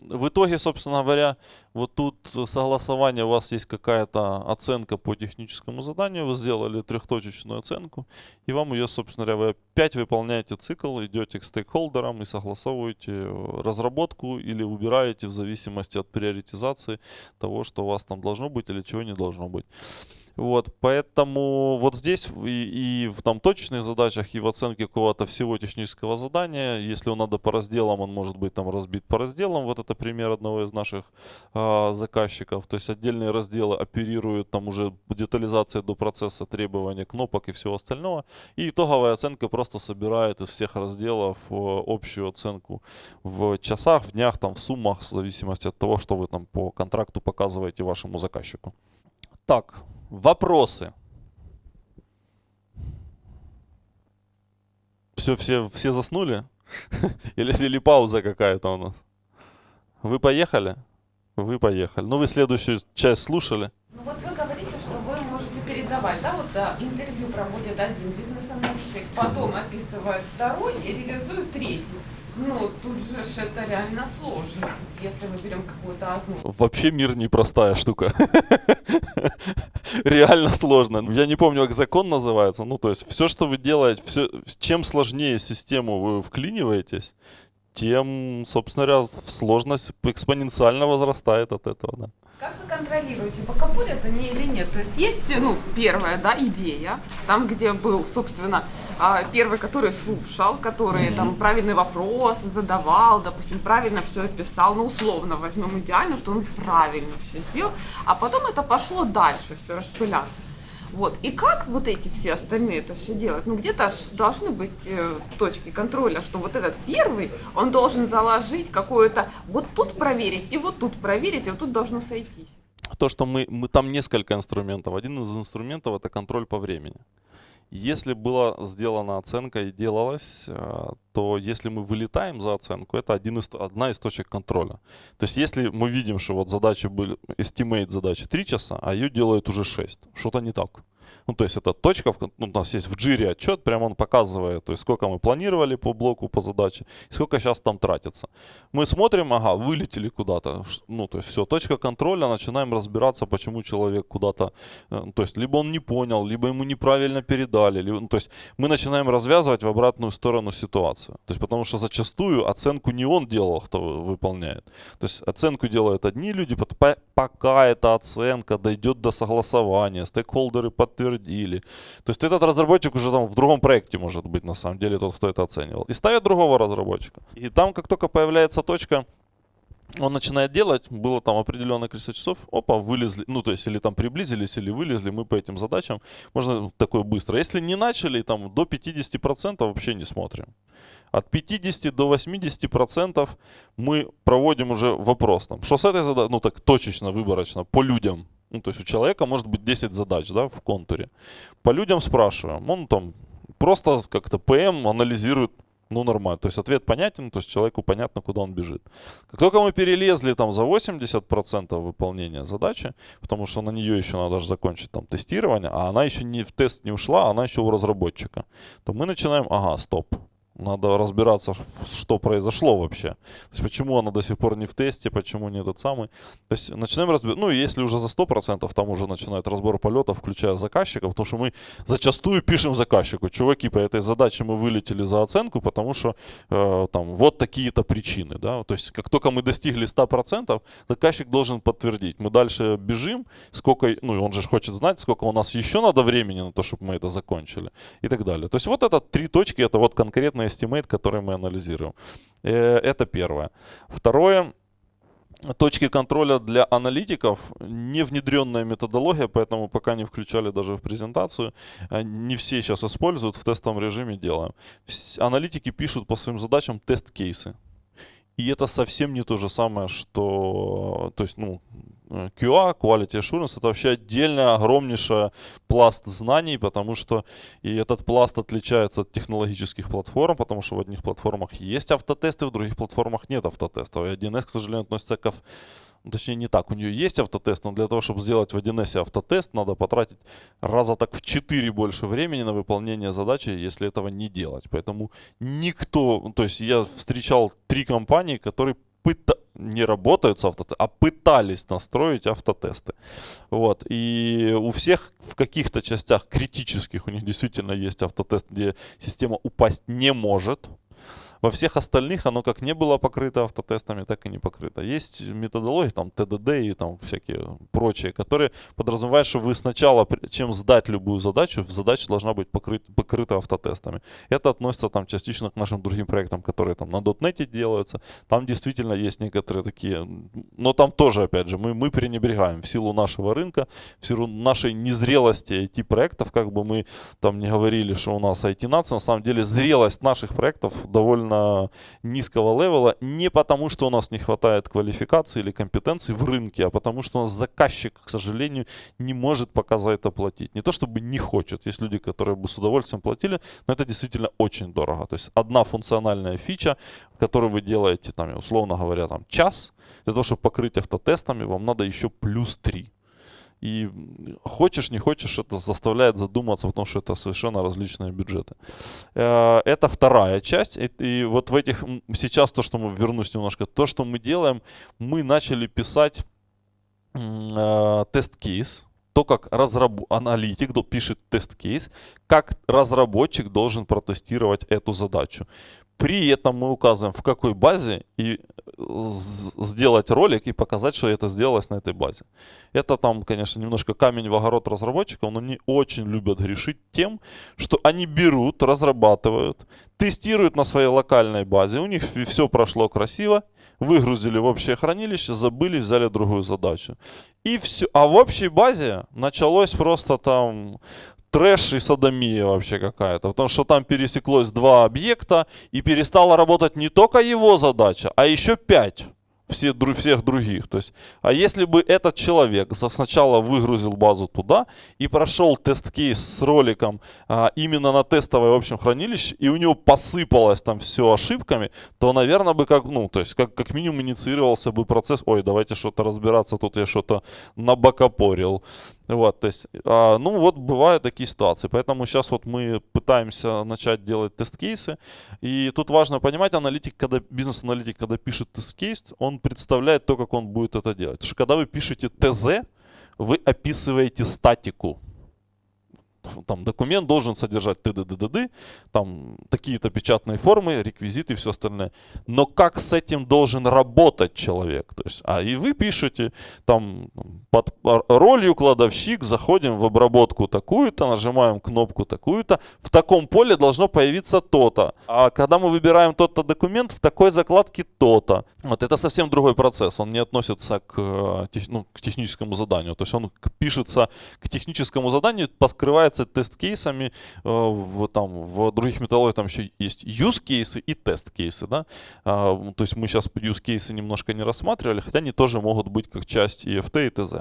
в итоге, собственно говоря, вот тут согласование, у вас есть какая-то оценка по техническому заданию, вы сделали трехточечную оценку, и вам ее, собственно говоря, вы опять выполняете цикл, идете к стейкхолдерам и согласовываете разработку или убираете в зависимости от приоритизации того, что у вас там должно быть или чего не должно быть. Вот, поэтому вот здесь и, и в там точечных задачах, и в оценке какого-то всего технического задания, если он надо по разделам, он может быть там разбит по разделам. Вот это пример одного из наших э, заказчиков. То есть отдельные разделы оперируют там уже детализацией до процесса требования кнопок и всего остального. И итоговая оценка просто собирает из всех разделов э, общую оценку в часах, в днях, там в суммах, в зависимости от того, что вы там по контракту показываете вашему заказчику. Так, Вопросы? Все, все, все заснули? Или, или пауза какая-то у нас? Вы поехали? Вы поехали. Ну, вы следующую часть слушали? Ну, вот вы говорите, что вы можете передавать, да, вот да, интервью проводит один бизнес-аналитик, потом описывает второй и реализует третий. Ну, тут же это реально сложно, если мы берем какую-то одну. Вообще мир непростая штука. Реально сложно. Я не помню, как закон называется. Ну, то есть, все, что вы делаете, все, чем сложнее систему вы вклиниваетесь, тем, собственно говоря, сложность экспоненциально возрастает от этого, да. Как вы контролируете, бокапуль это не или нет? То есть есть, ну, первая, да, идея, там, где был, собственно, а, первый, который слушал, который mm-hmm. там правильный вопрос задавал, допустим, правильно все описал, ну, условно возьмем идеально, что он правильно все сделал, а потом это пошло дальше, все распыляться. Вот. И как вот эти все остальные это все делать? Ну, где-то должны быть э, точки контроля, что вот этот первый, он должен заложить какое-то, вот тут проверить, и вот тут проверить, и вот тут должно сойтись. То, что мы, мы там несколько инструментов. Один из инструментов это контроль по времени. Если была сделана оценка и делалась, э, то если мы вылетаем за оценку, это один из, одна из точек контроля. То есть если мы видим, что вот задачи были, estimate задачи 3 часа, а ее делают уже 6, что-то не так. Ну, то есть это точка, ну, у нас есть в джире отчет, прямо он показывает, то есть сколько мы планировали по блоку, по задаче, сколько сейчас там тратится. Мы смотрим, ага, вылетели куда-то, ну, то есть все, точка контроля, начинаем разбираться, почему человек куда-то, э, то есть либо он не понял, либо ему неправильно передали, либо, ну, то есть мы начинаем развязывать в обратную сторону ситуацию. То есть потому что зачастую оценку не он делал, кто выполняет. То есть оценку делают одни люди, пока эта оценка дойдет до согласования, стейкхолдеры подтвердят, подтвердили. То есть этот разработчик уже там в другом проекте может быть на самом деле тот, кто это оценивал. И ставят другого разработчика. И там как только появляется точка, он начинает делать, было там определенное количество часов, опа, вылезли, ну, то есть, или там приблизились, или вылезли, мы по этим задачам, можно такое быстро. Если не начали, там, до 50% вообще не смотрим. От 50 до 80% мы проводим уже вопрос, там, что с этой задачей, ну, так точечно, выборочно, по людям, ну, то есть у человека может быть 10 задач, да, в контуре. По людям спрашиваем, он там просто как-то ПМ анализирует ну, нормально. То есть ответ понятен, то есть человеку понятно, куда он бежит. Как только мы перелезли там за 80% выполнения задачи, потому что на нее еще надо же закончить там тестирование, а она еще не в тест не ушла, она еще у разработчика, то мы начинаем, ага, стоп, надо разбираться, что произошло вообще. То есть, почему она до сих пор не в тесте, почему не этот самый. То есть, начинаем разбирать. Ну, если уже за 100%, там уже начинает разбор полетов, включая заказчиков, потому что мы зачастую пишем заказчику, чуваки, по этой задаче мы вылетели за оценку, потому что э, там вот такие-то причины. Да? То есть, как только мы достигли 100%, заказчик должен подтвердить. Мы дальше бежим, сколько, ну, он же хочет знать, сколько у нас еще надо времени на то, чтобы мы это закончили и так далее. То есть, вот это три точки, это вот конкретно estimate, который мы анализируем. Э, это первое. Второе. Точки контроля для аналитиков, не внедренная методология, поэтому пока не включали даже в презентацию. Э, не все сейчас используют, в тестовом режиме делаем. Аналитики пишут по своим задачам тест-кейсы. И это совсем не то же самое, что, то есть, ну, QA, Quality Assurance, это вообще отдельная огромнейшая пласт знаний, потому что и этот пласт отличается от технологических платформ, потому что в одних платформах есть автотесты, в других платформах нет автотестов. И 1С, к сожалению, относится к ну, точнее не так, у нее есть автотест, но для того, чтобы сделать в 1С автотест, надо потратить раза так в 4 больше времени на выполнение задачи, если этого не делать. Поэтому никто, то есть я встречал три компании, которые пыта... не работают с автотестом, а пытались настроить автотесты. Вот. И у всех в каких-то частях критических у них действительно есть автотест, где система упасть не может. Во всех остальных оно как не было покрыто автотестами, так и не покрыто. Есть методологии, там ТДД и там всякие прочие, которые подразумевают, что вы сначала, чем сдать любую задачу, задача должна быть покрыт, покрыта автотестами. Это относится там частично к нашим другим проектам, которые там на .NET делаются. Там действительно есть некоторые такие, но там тоже, опять же, мы, мы пренебрегаем в силу нашего рынка, в силу нашей незрелости IT-проектов, как бы мы там не говорили, что у нас IT-нация, на самом деле зрелость наших проектов довольно довольно низкого левела, не потому, что у нас не хватает квалификации или компетенций в рынке, а потому, что у нас заказчик, к сожалению, не может пока за это платить. Не то, чтобы не хочет. Есть люди, которые бы с удовольствием платили, но это действительно очень дорого. То есть одна функциональная фича, которую вы делаете, там, условно говоря, там, час, для того, чтобы покрыть автотестами, вам надо еще плюс 3. И хочешь, не хочешь, это заставляет задуматься, потому что это совершенно различные бюджеты. Э, это вторая часть. И вот в этих, сейчас то, что мы, вернусь немножко, то, что мы делаем, мы начали писать э, тест-кейс, то, как разраб... аналитик пишет тест-кейс, как разработчик должен протестировать эту задачу. При этом мы указываем, в какой базе, и сделать ролик и показать, что это сделалось на этой базе. Это там, конечно, немножко камень в огород разработчиков, но они очень любят грешить тем, что они берут, разрабатывают, тестируют на своей локальной базе, у них все прошло красиво, выгрузили в общее хранилище, забыли, взяли другую задачу. И все. А в общей базе началось просто там трэш и садомия вообще какая-то. Потому что там пересеклось два объекта и перестала работать не только его задача, а еще пять все, всех других. То есть, а если бы этот человек сначала выгрузил базу туда и прошел тест-кейс с роликом а, именно на тестовое в общем хранилище, и у него посыпалось там все ошибками, то, наверное, бы как, ну, то есть, как, как минимум инициировался бы процесс, ой, давайте что-то разбираться, тут я что-то набокопорил. Вот, то есть, а, ну вот бывают такие ситуации, поэтому сейчас вот мы пытаемся начать делать тест-кейсы, и тут важно понимать, аналитик, когда, бизнес-аналитик, когда пишет тест-кейс, он представляет то, как он будет это делать. Потому что когда вы пишете ТЗ, вы описываете статику. Там документ должен содержать т д д д д там такие-то печатные формы, реквизиты и все остальное. Но как с этим должен работать человек? То есть, а и вы пишете там под ролью кладовщик, заходим в обработку такую-то, нажимаем кнопку такую-то, в таком поле должно появиться то-то. А когда мы выбираем тот-то документ, в такой закладке то-то. Вот это совсем другой процесс, он не относится к, э, ну, к техническому заданию. То есть он пишется к техническому заданию, поскрывается тест-кейсами, э, в, там, в других металлогиях там еще есть use-кейсы и тест-кейсы. Да? А, то есть мы сейчас use-кейсы немножко не рассматривали, хотя они тоже могут быть как часть EFT и ТЗ.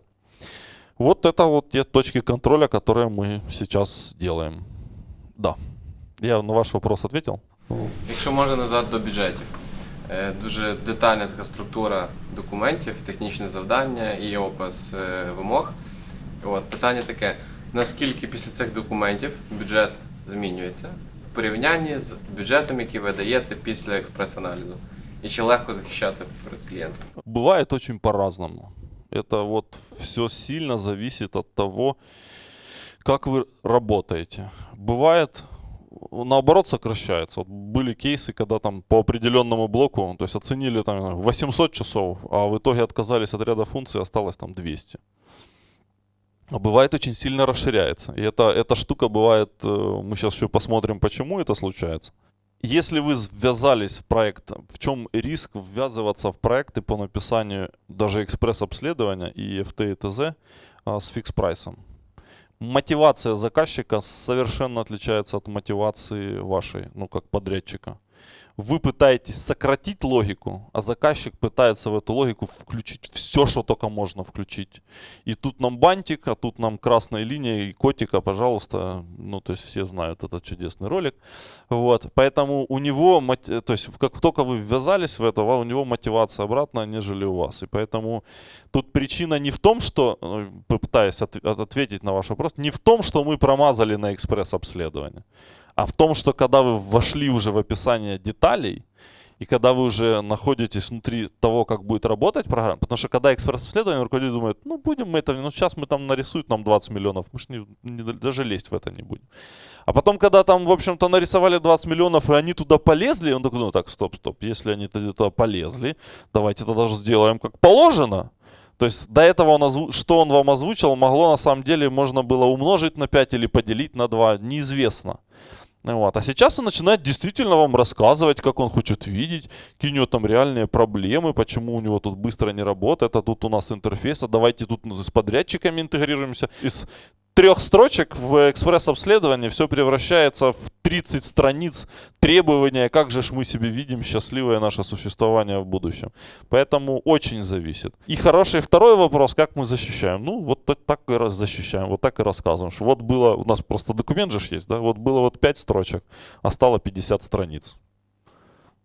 Вот это вот те точки контроля, которые мы сейчас делаем. Да. Я на ваш вопрос ответил? Якщо можна назад до бюджетів. Е, Дуже детальна така структура документів, технічне завдання і опис е, вимог. От, питання таке: наскільки після цих документів бюджет змінюється в порівнянні з бюджетом, який ви даєте після експрес-аналізу? І чи легко захищати перед клієнтом? Бывает очень по-разному. Это вот все сильно зависит от того, как вы работаете. Бывает наоборот сокращается. Вот были кейсы, когда там по определенному блоку, то есть оценили там 800 часов, а в итоге отказались от ряда функций, осталось там 200. А бывает очень сильно расширяется. И это, эта штука бывает, э, мы сейчас еще посмотрим, почему это случается. Если вы ввязались в проект, в чем риск ввязываться в проекты по написанию даже экспресс-обследования и FT и ТЗ а, с фикс-прайсом? мотивация заказчика совершенно отличается от мотивации вашей, ну, как подрядчика. Вы пытаетесь сократить логику, а заказчик пытается в эту логику включить все, что только можно включить. И тут нам бантик, а тут нам красная линия и котика, пожалуйста. Ну, то есть все знают этот чудесный ролик. Вот. Поэтому у него, то есть как только вы ввязались в это, у него мотивация обратная, нежели у вас. И поэтому тут причина не в том, что, ну, пытаясь от, ответить на ваш вопрос, не в том, что мы промазали на экспресс-обследование а в том, что когда вы вошли уже в описание деталей, и когда вы уже находитесь внутри того, как будет работать программа, потому что когда экспресс-исследование, руководитель думает, ну будем мы это, ну сейчас мы там нарисуют нам 20 миллионов, мы же не, не, даже лезть в это не будем. А потом, когда там, в общем-то, нарисовали 20 миллионов, и они туда полезли, он такой, ну так, стоп, стоп, если они туда полезли, давайте тогда же сделаем как положено. То есть до этого, он озву... что он вам озвучил, могло на самом деле, можно было умножить на 5 или поделить на 2, неизвестно. Вот. А сейчас он начинает действительно вам рассказывать, как он хочет видеть, какие у него там реальные проблемы, почему у него тут быстро не работает, а тут у нас интерфейс, а давайте тут с подрядчиками интегрируемся. Из трех строчек в экспресс-обследовании все превращается в 30 страниц требования, как же ж мы себе видим счастливое наше существование в будущем. Поэтому очень зависит. И хороший второй вопрос, как мы защищаем? Ну, вот так и защищаем, вот так и рассказываем. Что вот было, у нас просто документ же есть, да, вот было вот 5 строчек, а стало 50 страниц.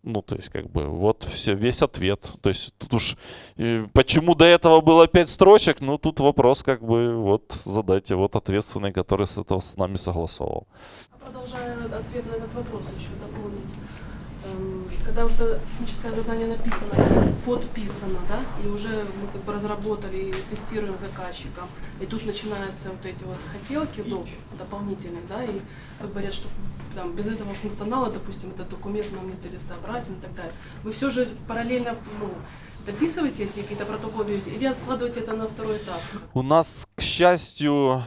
Ну, то есть, как бы, вот все, весь ответ. То есть, тут уж, э, почему до этого было пять строчек, ну, тут вопрос, как бы, вот, задайте, вот ответственный, который с этого с нами согласовал. Продолжая ответ на этот вопрос еще когда уже техническое задание написано, подписано, да, и уже мы как бы разработали и тестируем заказчиком, и тут начинаются вот эти вот хотелки ну, дополнительные, да, и как говорят, что там, без этого функционала, допустим, этот документ нам не целесообразен и так далее. Вы все же параллельно ну, дописываете эти какие-то протоколы или откладываете это на второй этап? У нас, к счастью,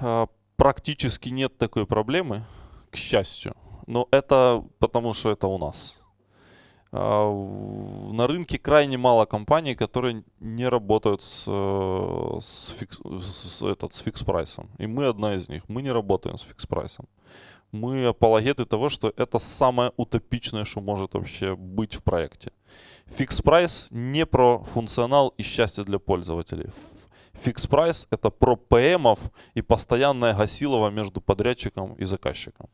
э, практически нет такой проблемы, к счастью. Но это потому, что это у нас. А, на рынке крайне мало компаний, которые не работают с, с, fix, с, этот, с fix-price ом. И мы одна из них. Мы не работаем с fix-price ом. Мы апологеты того, что это самое утопичное, что может вообще быть в проекте. Fix-price не про функционал и счастье для пользователей. Fix price это про PM ов и постоянное гасилово между подрядчиком и заказчиком.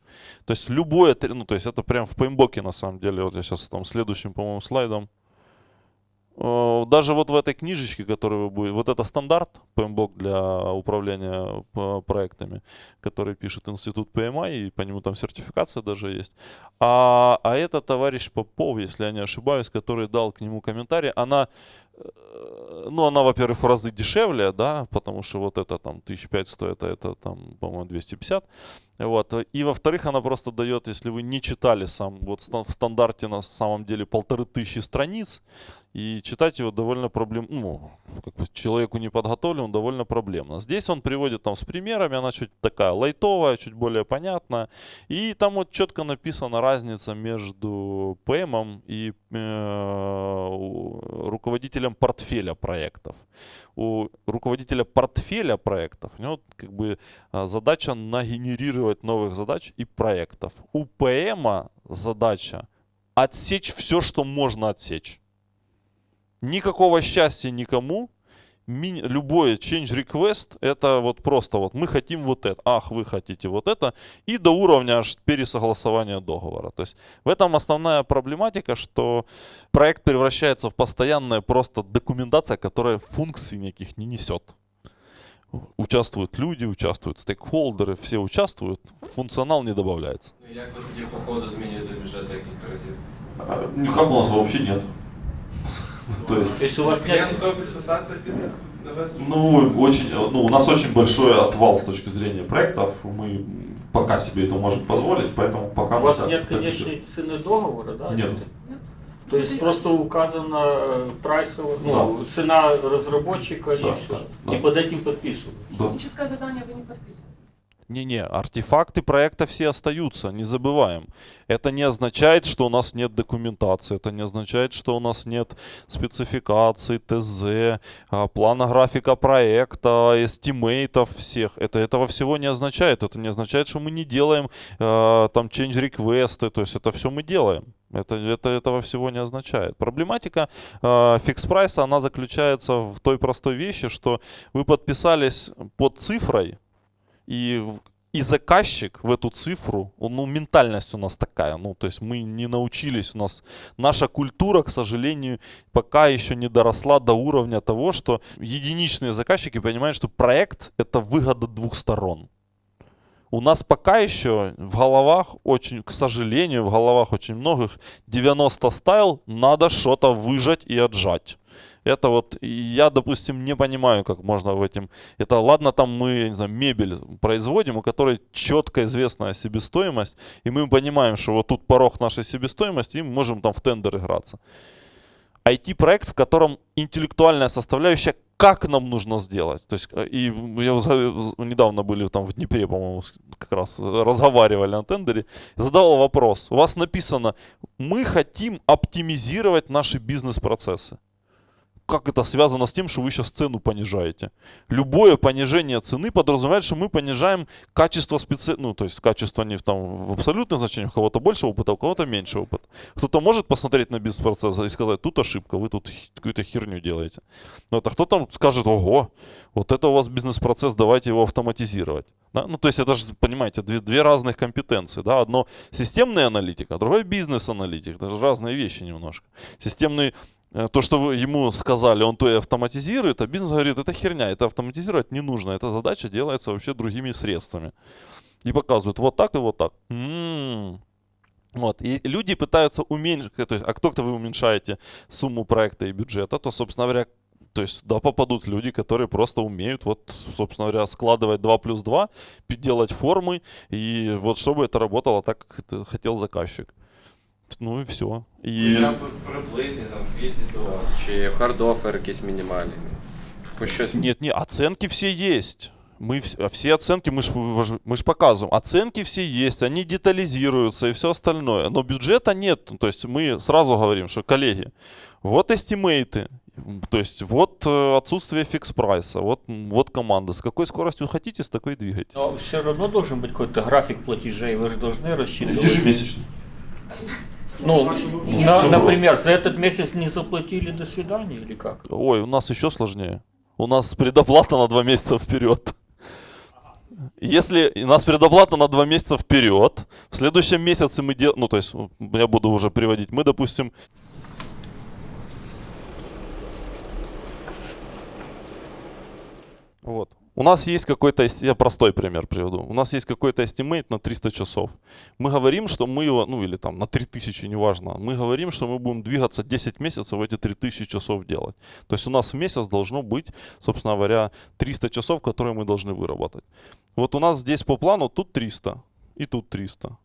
То есть любое, ну то есть это прям в PMBOK е на самом деле. Вот я сейчас там следующим, по-моему, слайдом. Э, даже вот в этой книжечке, которая вы будете, вот это стандарт PMBOK для управления э, проектами, который пишет институт PMI, и по нему там сертификация даже есть. А, а это товарищ Попов, если я не ошибаюсь, который дал к нему комментарий, она Ну, она, во-первых, в разы дешевле, да, потому что вот это там 1005 стоит, а это там, по-моему, 250. Вот. И, во-вторых, она просто дает, если вы не читали сам, вот в стандарте на самом деле полторы тысячи страниц, и читать его довольно проблемно, ну, как бы человеку неподготовленному довольно проблемно. Здесь он приводит там с примерами, она чуть такая лайтовая, чуть более понятная. И там вот четко написана разница между ПМом и э, у- руководителем портфеля проектов. У руководителя портфеля проектов у него как бы а, задача нагенерировать новых задач и проектов. У ПМа задача отсечь все, что можно отсечь. Никакого счастья никому Ми- любой change request это вот просто вот мы хотим вот это, ах вы хотите вот это и до уровня аж пересогласования договора. То есть в этом основная проблематика, что проект превращается в постоянная просто документация, которая функций никаких не несет. Участвуют люди, участвуют стейкхолдеры, все участвуют, функционал не добавляется. Ну, як ви тоді по ходу змінюєте бюджет декілька разів? Никак у нас вообще нет. То есть То есть у вас нет... Клієнт готовий підписатися під довести? Ну, очень, ну, у нас очень большой отвал с точки зрения проектов. Мы пока себе это можем позволить, поэтому пока У мы вас так- нет так конечной цены договора, да? Нет. То есть просто указана э, прайсовая, ну, цена разработчика и Да, все. да, да. И под этим подписывают. Да. Техническое задание вы не подписываете. Не-не, артефакты проекта все остаются, не забываем. Это не означает, что у нас нет документации, это не означает, что у нас нет спецификаций, ТЗ, а, плана графика проекта, estimate ов всех. Это этого всего не означает. Это не означает, что мы не делаем э, там change request ы, то есть это все мы делаем. Это, это этого всего не означает. Проблематика fix-price а, она заключается в той простой вещи, что вы подписались под цифрой, и, и заказчик в эту цифру, он, ну, ментальность у нас такая, ну, то есть мы не научились, у нас наша культура, к сожалению, пока еще не доросла до уровня того, что единичные заказчики понимают, что проект это выгода двух сторон. У нас пока еще в головах очень, к сожалению, в головах очень многих 90 стайл надо что-то выжать и отжать. Это вот, я, допустим, не понимаю, как можно в этом... Это ладно, там мы, не знаю, мебель производим, у которой четко известная себестоимость, и мы понимаем, что вот тут порог нашей себестоимости, и мы можем там в тендер играться. IT-проект, в котором интеллектуальная составляющая, как нам нужно сделать. То есть, э, и я недавно были там в Днепре, по-моему, как раз разговаривали на тендере, задавал вопрос. У вас написано, мы хотим оптимизировать наши бизнес-процессы. Как это связано с тем, что вы сейчас цену понижаете? Любое понижение цены подразумевает, что мы понижаем качество специ... Ну, то есть качество не в, там, в абсолютном значении, у кого-то больше опыта, у кого-то меньше опыта. Кто-то может посмотреть на бизнес-процесс и сказать, тут ошибка, вы тут какую-то херню делаете. Вот, а кто-то скажет, ого, вот это у вас бизнес-процесс, давайте его автоматизировать. Да? Ну, то есть это же, понимаете, две, две разных компетенции. Да? Одно системная аналитика, а другое бизнес-аналитик. Это же разные вещи немножко. Системный то, что ему сказали, он то и автоматизирует, а бизнес говорит, это херня, это автоматизировать не нужно, эта задача делается вообще другими средствами. И показывают вот так и вот так. М. Вот. И люди пытаются уменьшить, то есть, а кто-то вы уменьшаете сумму проекта и бюджета, то, собственно говоря, то есть туда попадут люди, которые просто умеют, вот, собственно говоря, складывать 2 плюс 2, пи- делать формы, и вот чтобы это работало так, как хотел заказчик. Ну и все. И... Хоча б приблизні там від і до. Чи хардофер якийсь мінімальний. Хоч щось. Нет, не, оценки все есть. Мы вс- а все оценки, мы же мы ж показываем, оценки все есть, они детализируются и все остальное. Но бюджета нет. Ну, То есть мы сразу говорим, что, коллеги, вот эстимейты, м, то есть вот э, отсутствие фикс прайса, вот, м, вот команда. С какой скоростью хотите, с такой двигайтесь. Но все равно должен быть какой-то график платежей, вы же должны рассчитывать. Ежемесячно. Ну, на- например, за этот месяц не заплатили, до свидания или как? Ой, у нас еще сложнее. У нас предоплата на два месяца вперед. Если у нас предоплата на два месяца вперед, в следующем месяце мы делаем, ну то есть я буду уже приводить, мы допустим Вот. У нас есть какой-то, я простой пример приведу. У нас есть какой-то estimate на 300 часов. Мы говорим, что мы его, ну или там на 3000, неважно. Мы говорим, что мы будем двигаться 10 месяцев эти 3000 часов делать. То есть у нас в месяц должно быть, собственно говоря, 300 часов, которые мы должны выработать. Вот у нас здесь по плану тут 300 и тут 300.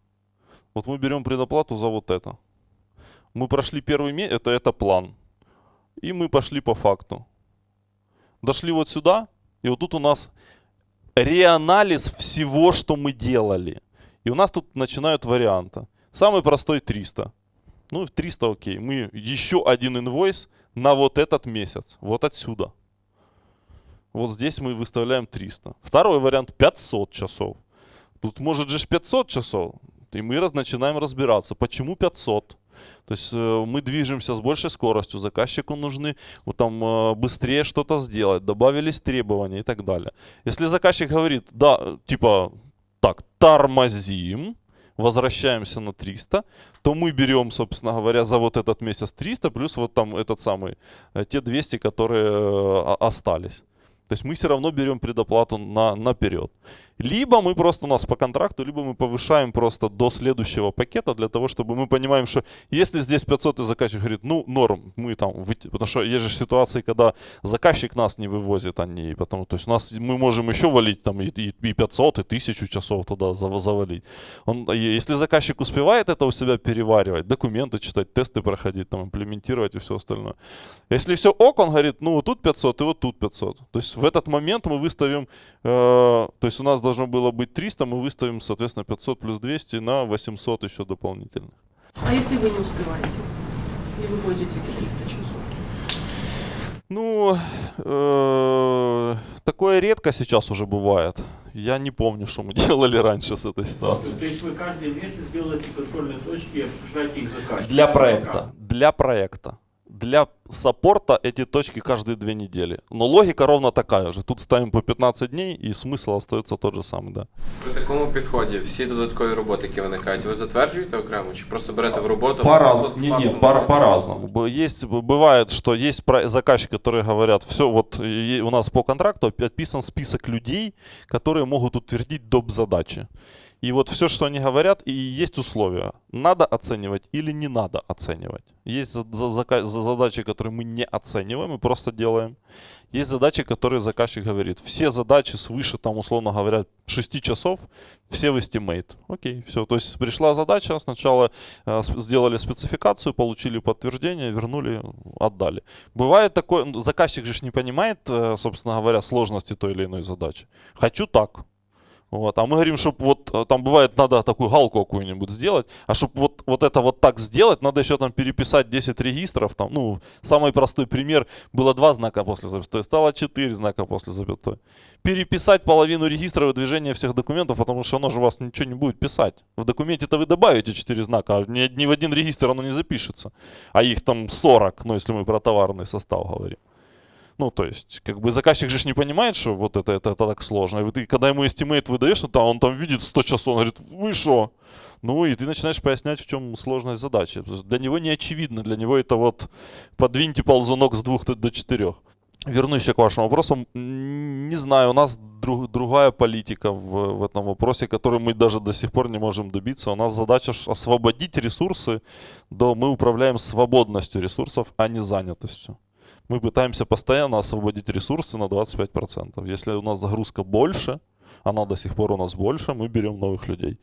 Вот мы берем предоплату за вот это. Мы прошли первый месяц, это, это план. И мы пошли по факту. Дошли вот сюда, и вот тут у нас реанализ всего, что мы делали. И у нас тут начинают варианты. Самый простой 300. Ну, в 300 окей. Мы еще один инвойс на вот этот месяц. Вот отсюда. Вот здесь мы выставляем 300. Второй вариант 500 часов. Тут может же ж 500 часов. И мы раз, начинаем разбираться, почему 500. То есть э, мы движемся с большей скоростью, заказчику нужны вот там э, быстрее что-то сделать, добавились требования и так далее. Если заказчик говорит, да, типа, так, тормозим, возвращаемся на 300, то мы берем, собственно говоря, за вот этот месяц 300, плюс вот там этот самый, э, те 200, которые остались. То есть мы все равно берем предоплату на, наперед. Либо мы просто у нас по контракту, либо мы повышаем просто до следующего пакета для того, чтобы мы понимаем, что если здесь 500 и заказчик говорит, ну норм, мы там, потому что есть же ситуации, когда заказчик нас не вывозит, а не, потому, то есть у нас мы можем еще валить там и, и, и 500, и 1000 часов туда зав- завалить. Он, если заказчик успевает это у себя переваривать, документы читать, тесты проходить, там, имплементировать и все остальное. Если все ок, он говорит, ну вот тут 500 и вот тут 500. То есть в этот момент мы выставим, э, то есть у нас должно было быть 300, мы выставим, соответственно, 500 плюс 200 на 800 еще дополнительно. А если вы не успеваете и вывозите эти 300 часов? Ну, э, такое редко сейчас уже бывает. Я не помню, что мы делали раньше с этой ситуацией. То есть вы каждый месяц делаете контрольные точки и обсуждаете их с заказчиком? Для проекта. Для проекта Для саппорта эти точки каждые две недели. Но логика ровно такая же. Тут ставим по 15 дней, и смысл остается тот же самый, да. При такому підході всі додаткові роботи, які виникають, ви затверджуєте окремо чи просто берете в роботу? По-разному. просто Не, не, фактом по- можете? по-разному. Б- Есть, б- бывает, что есть про- заказчики, которые говорят, все, вот и- у нас по контракту отписан список людей, которые могут утвердить доп. задачи. И вот все, что они говорят, и есть условия. Надо оценивать или не надо оценивать. Есть за- за- задачи, которые мы не оцениваем и просто делаем. Есть задачи, которые заказчик говорит, все задачи свыше, там, условно говоря, 6 часов, все в estimate. Окей, все. То есть пришла задача, сначала э, сделали спецификацию, получили подтверждение, вернули, отдали. Бывает такое, заказчик же не понимает, э, собственно говоря, сложности той или иной задачи. Хочу так. Вот. А мы говорим, чтобы вот э, там бывает надо такую галку какую-нибудь сделать, а чтобы вот, вот это вот так сделать, надо еще там переписать 10 регистров. Там, ну, самый простой пример, было два знака после запятой, стало 4 знака после запятой. Переписать половину регистров и движения всех документов, потому что оно же у вас ничего не будет писать. В документе-то вы добавите 4 знака, а ни, ни в один регистр оно не запишется. А их там 40, ну, если мы про товарный состав говорим. Ну, то есть, как бы заказчик же не понимает, что вот это, это, это так сложно. И ты, когда ему estimate выдаешь, там, он там видит 100 часов, он говорит, вы что? Ну, и ты начинаешь пояснять, в чем сложность задачи. То Для него не очевидно, для него это вот подвиньте ползунок с двух до четырех. Вернусь к вашему вопросу. Не знаю, у нас друг- другая политика в, в этом вопросе, которую мы даже до сих пор не можем добиться. У нас задача освободить ресурсы, до мы управляем свободностью ресурсов, а не занятостью мы пытаемся постоянно освободить ресурсы на 25%. Если у нас загрузка больше, она до сих пор у нас больше, мы берем новых людей.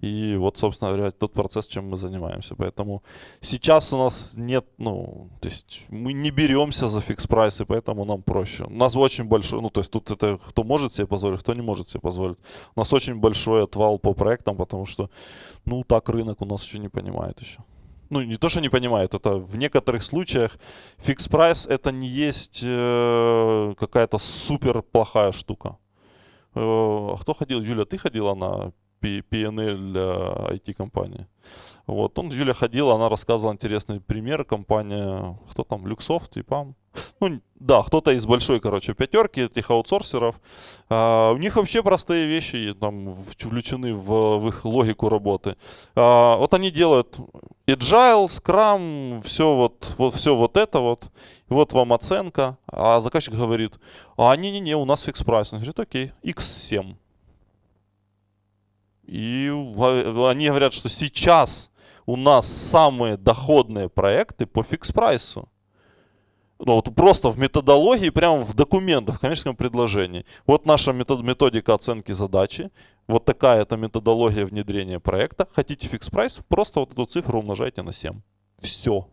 И вот, собственно говоря, тот процесс, чем мы занимаемся. Поэтому сейчас у нас нет, ну, то есть мы не беремся за fix price ы, поэтому нам проще. У нас очень большой, ну, то есть тут это кто может себе позволить, кто не может себе позволить. У нас очень большой отвал по проектам, потому что, ну, так рынок у нас еще не понимает еще ну не то, что не понимает, это в некоторых случаях fix price это не есть э, какая-то супер плохая штука. Э, а кто ходил? Юля, ты ходила на PNL для IT-компании? Вот, он, Юля ходила, она рассказывала интересный пример, компания, кто там, Люксофт, ИПАМ. Ну, да, кто-то из большой, короче, пятерки этих аутсорсеров. А, у них вообще простые вещи там включены в, в их логику работы. А, вот они делают Agile, Scrum, все вот, вот, все вот это вот, вот вам оценка, а заказчик говорит, а не-не-не, у нас fix price. Он говорит, okay, X7. И они говорят, что сейчас у нас самые доходные проекты по fix price у. Ну, вот просто в методологии, прямо в документах, в коммерческом предложении. Вот наша метод- методика оценки задачи. Вот такая это методология внедрения проекта. Хотите fix price, просто вот эту цифру умножайте на 7. Все.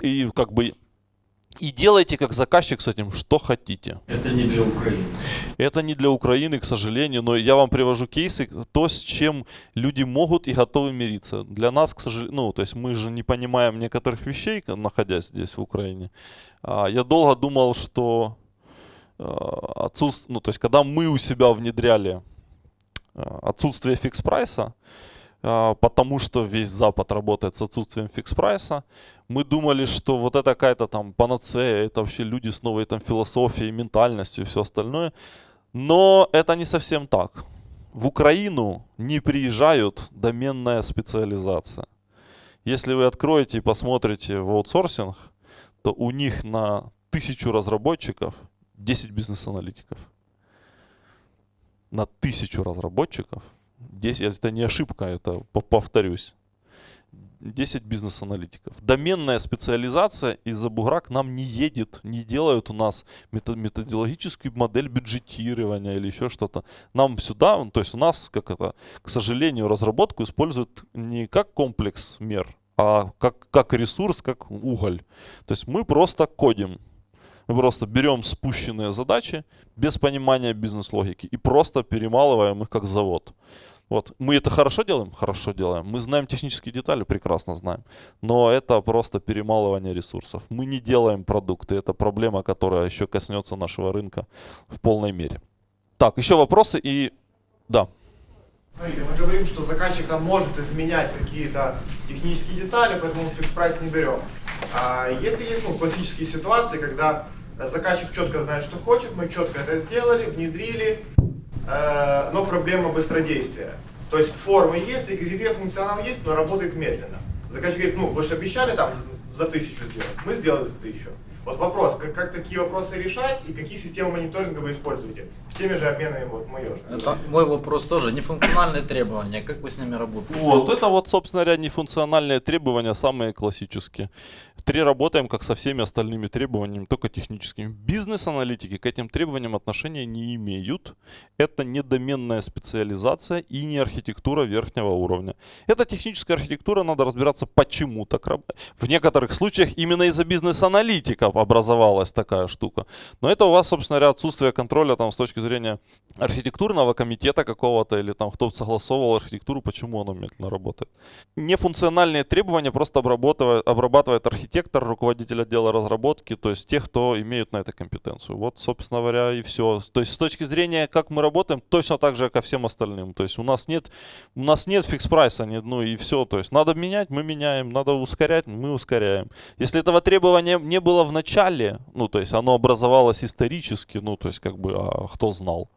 И как бы и делайте как заказчик с этим, что хотите. Это не для Украины. Это не для Украины, к сожалению, но я вам привожу кейсы, то, с чем люди могут и готовы мириться. Для нас, к сожалению, ну, то есть мы же не понимаем некоторых вещей, находясь здесь, в Украине. А, Я долго думал, что отсутствие, ну, то есть когда мы у себя внедряли а, отсутствие фикс-прайса, а, потому что весь Запад работает с отсутствием фикс-прайса, мы думали, что вот это какая-то там панацея, это вообще люди с новой там философией, ментальностью и все остальное. Но это не совсем так. В Украину не приезжают доменная специализация. Если вы откроете и посмотрите в аутсорсинг, то у них на тысячу разработчиков 10 бизнес-аналитиков. На тысячу разработчиков 10, это не ошибка, это по- повторюсь. 10 бизнес-аналитиков. Доменная специализация из-за бугра к нам не едет, не делают у нас мето- методологическую модель бюджетирования или еще что-то. Нам сюда, ну, то есть у нас, как это, к сожалению, разработку используют не как комплекс мер, а как, как ресурс, как уголь. То есть мы просто кодим. Мы просто берем спущенные задачи без понимания бизнес-логики и просто перемалываем их как завод. Вот. Мы это хорошо делаем? Хорошо делаем. Мы знаем технические детали? Прекрасно знаем. Но это просто перемалывание ресурсов. Мы не делаем продукты. Это проблема, которая еще коснется нашего рынка в полной мере. Так, еще вопросы и... Да. Смотрите, мы говорим, что заказчик там может изменять какие-то технические детали, поэтому фикс прайс не берем. А если есть ну, классические ситуации, когда заказчик четко знает, что хочет, мы четко это сделали, внедрили, э, но проблема быстродействия. То есть формы есть, реквизиты функционал есть, но работает медленно. Заказчик говорит, ну вы же обещали там за тысячу сделать, мы сделали за тысячу. Вот вопрос, как, как такие вопросы решать и какие системы мониторинга вы используете? С теми же обменами вот мы же. Это мой вопрос тоже. Нефункциональные требования. Как вы с ними работаете? Вот, это вот, собственно говоря, нефункциональные требования, самые классические. Три работаем, как со всеми остальными требованиями, только техническими. Бизнес-аналитики к этим требованиям отношения не имеют. Это не доменная специализация и не архитектура верхнего уровня. Это техническая архитектура, надо разбираться, почему так работает. В некоторых случаях именно из-за бизнес-аналитиков образовалась такая штука. Но это у вас, собственно говоря, отсутствие контроля там, с точки зрения архитектурного комитета какого-то или там кто согласовывал архитектуру, почему оно медленно работает. Нефункциональные требования просто обрабатывает, обрабатывает архитектор, руководитель отдела разработки, то есть тех, кто имеет на это компетенцию. Вот, собственно говоря, и все. То есть с точки зрения, как мы работаем, точно так же, как и всем остальным. То есть у нас нет, у нас нет фикс-прайса, ну и все. То есть надо менять, мы меняем, надо ускорять, мы ускоряем. Если этого требования не было в начале, ну то есть оно образовалось исторически, ну то есть как бы, а кто знал?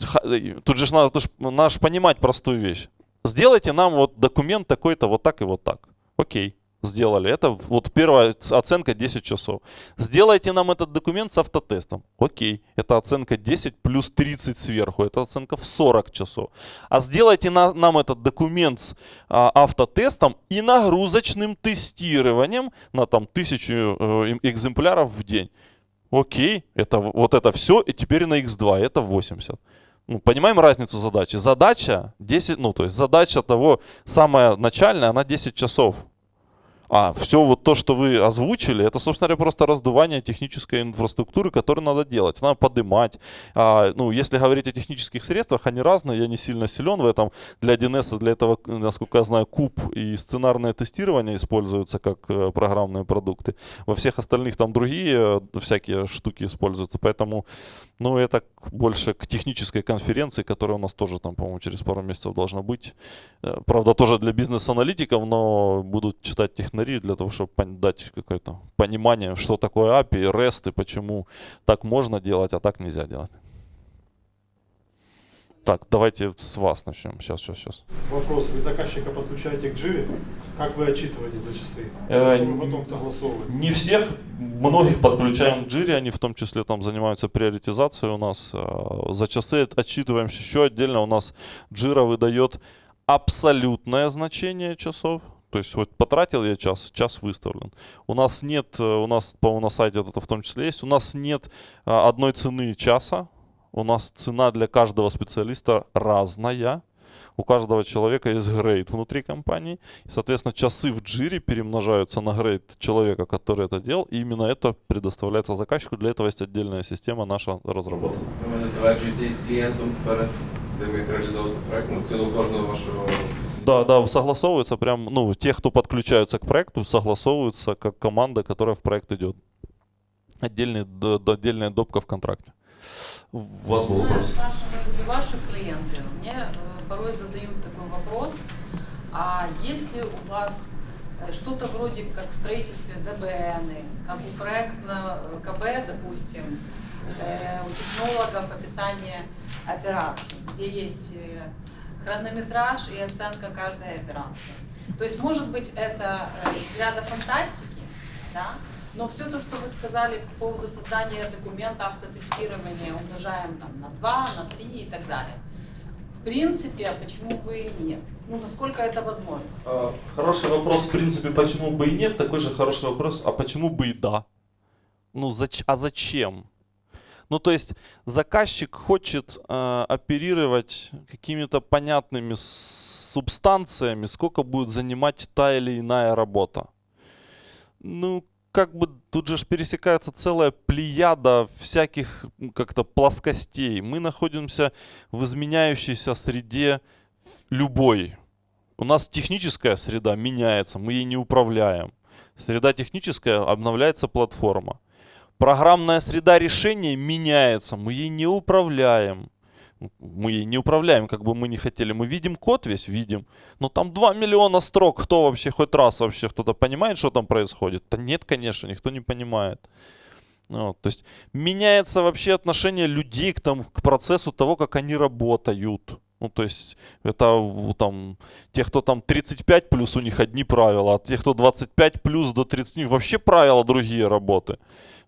Ха- Тут же надо, надо ж понимать простую вещь. Сделайте нам вот документ такой-то вот так и вот так. Окей, сделали. Это вот первая оценка 10 часов. Сделайте нам этот документ с автотестом. Окей, это оценка 10 плюс 30 сверху. Это оценка в 40 часов. А сделайте на- нам этот документ с а, автотестом и нагрузочным тестированием на там тысячу э, эм- экземпляров в день. Окей, это вот это все, и теперь на x2, это 80. Ну, понимаем разницу задачи? Задача 10, ну, то есть задача того, самая начальная, она 10 часов. А все вот то, что вы озвучили, это, собственно говоря, просто раздувание технической инфраструктуры, которую надо делать. Надо поднимать. А, ну, если говорить о технических средствах, они разные, я не сильно силен в этом. Для 1С, для этого, насколько я знаю, куб и сценарное тестирование используются как э, программные продукты. Во всех остальных там другие э, всякие штуки используются. Поэтому, ну, это больше к технической конференции, которая у нас тоже там, по-моему, через пару месяцев должна быть. Э, Правда, тоже для бизнес-аналитиков, но будут читать технари для того, чтобы дать какое-то понимание, что такое API, REST и почему так можно делать, а так нельзя делать. Так, давайте с вас начнем. Сейчас, сейчас, сейчас. Вопрос. Вы заказчика подключаете к Jira? Как вы отчитываете за часы? Э, потом согласовывать? Не всех, многих подключаем к Jira, они в том числе там занимаются приоритизацией у нас. А, За часы отчитываемся еще отдельно. У нас Jira выдает абсолютное значение часов. То есть вот потратил я час, час выставлен. У нас нет, э, у нас, по-моему, на сайте это в том числе есть, у нас нет а, одной цены часа. У нас цена для каждого специалиста разная. У каждого человека есть грейд внутри компании. Соответственно, часы в джире перемножаются на грейд человека, который это делал. И именно это предоставляется заказчику. Для этого есть отдельная система наша разработана. Ви затверджуєте із клієнтом перед тим, як реалізовувати проект, ну, ціну кожного вашого Да, да, согласовывается прям, ну, те, кто подключаются к проекту, согласовываются как команда, которая в проект идет. Отдельный, д- д- отдельная допка в контракте. У вас был вопрос? Знаешь, наши, ваши клиенты мне э, порой задают такой вопрос, а есть ли у вас э, что-то вроде как в строительстве ДБН, как у проектного э, КБ, допустим, э, у технологов описание операций, где есть э, хронометраж и оценка каждой операции. То есть, может быть, это э, из ряда фантастики, да, но все то, что вы сказали по поводу создания документа автотестирования, умножаем там на 2, на 3 и так далее. В принципе, а почему бы и нет? Ну, насколько это возможно? А, Хороший вопрос, в принципе, почему бы и нет. Такой же хороший вопрос, а почему бы и да? Ну, зач- а зачем? Ну, то есть заказчик хочет э, оперировать какими-то понятными субстанциями, сколько будет занимать та или иная работа. Ну, как бы тут же пересекается целая плеяда всяких как-то плоскостей. Мы находимся в изменяющейся среде любой. У нас техническая среда меняется, мы ей не управляем. Среда техническая, обновляется платформа. Программная среда решения меняется, мы ей не управляем. Мы ей не управляем, как бы мы не хотели. Мы видим код весь, видим. Но там 2 миллиона строк. Кто вообще хоть раз вообще кто-то понимает, что там происходит? Да нет, конечно, никто не понимает. Ну, вот, то есть меняется вообще отношение людей к, тому, к процессу того, как они работают. Ну, то есть это там те, кто там 35 плюс, у них одни правила, а те, кто 25 плюс до 30, у них вообще правила другие работы.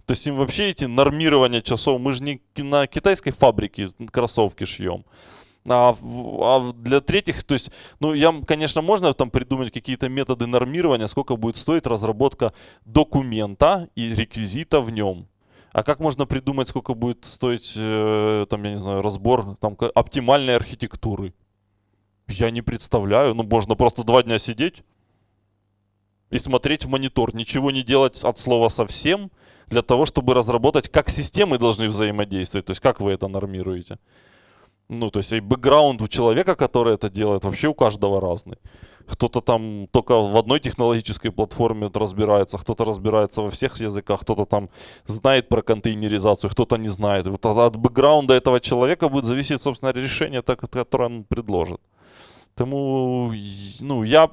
То есть им вообще эти нормирования часов, мы же не на китайской фабрике кроссовки шьем. А, а для третьих, то есть, ну, я, конечно, можно там придумать какие-то методы нормирования, сколько будет стоить разработка документа и реквизита в нем. А как можно придумать, сколько будет стоить, э, там, я не знаю, разбор там, оптимальной архитектуры? Я не представляю. Ну, можно просто два дня сидеть и смотреть в монитор, ничего не делать от слова совсем, для того, чтобы разработать, как системы должны взаимодействовать, то есть как вы это нормируете. Ну, то есть и бэкграунд у человека, который это делает, вообще у каждого разный. Кто-то там только в одной технологической платформе разбирается, кто-то разбирается во всех языках, кто-то там знает про контейнеризацию, кто-то не знает. Вот от бэкграунда этого человека будет зависеть, собственно, решение, которое он предложит. Поэтому, ну, я,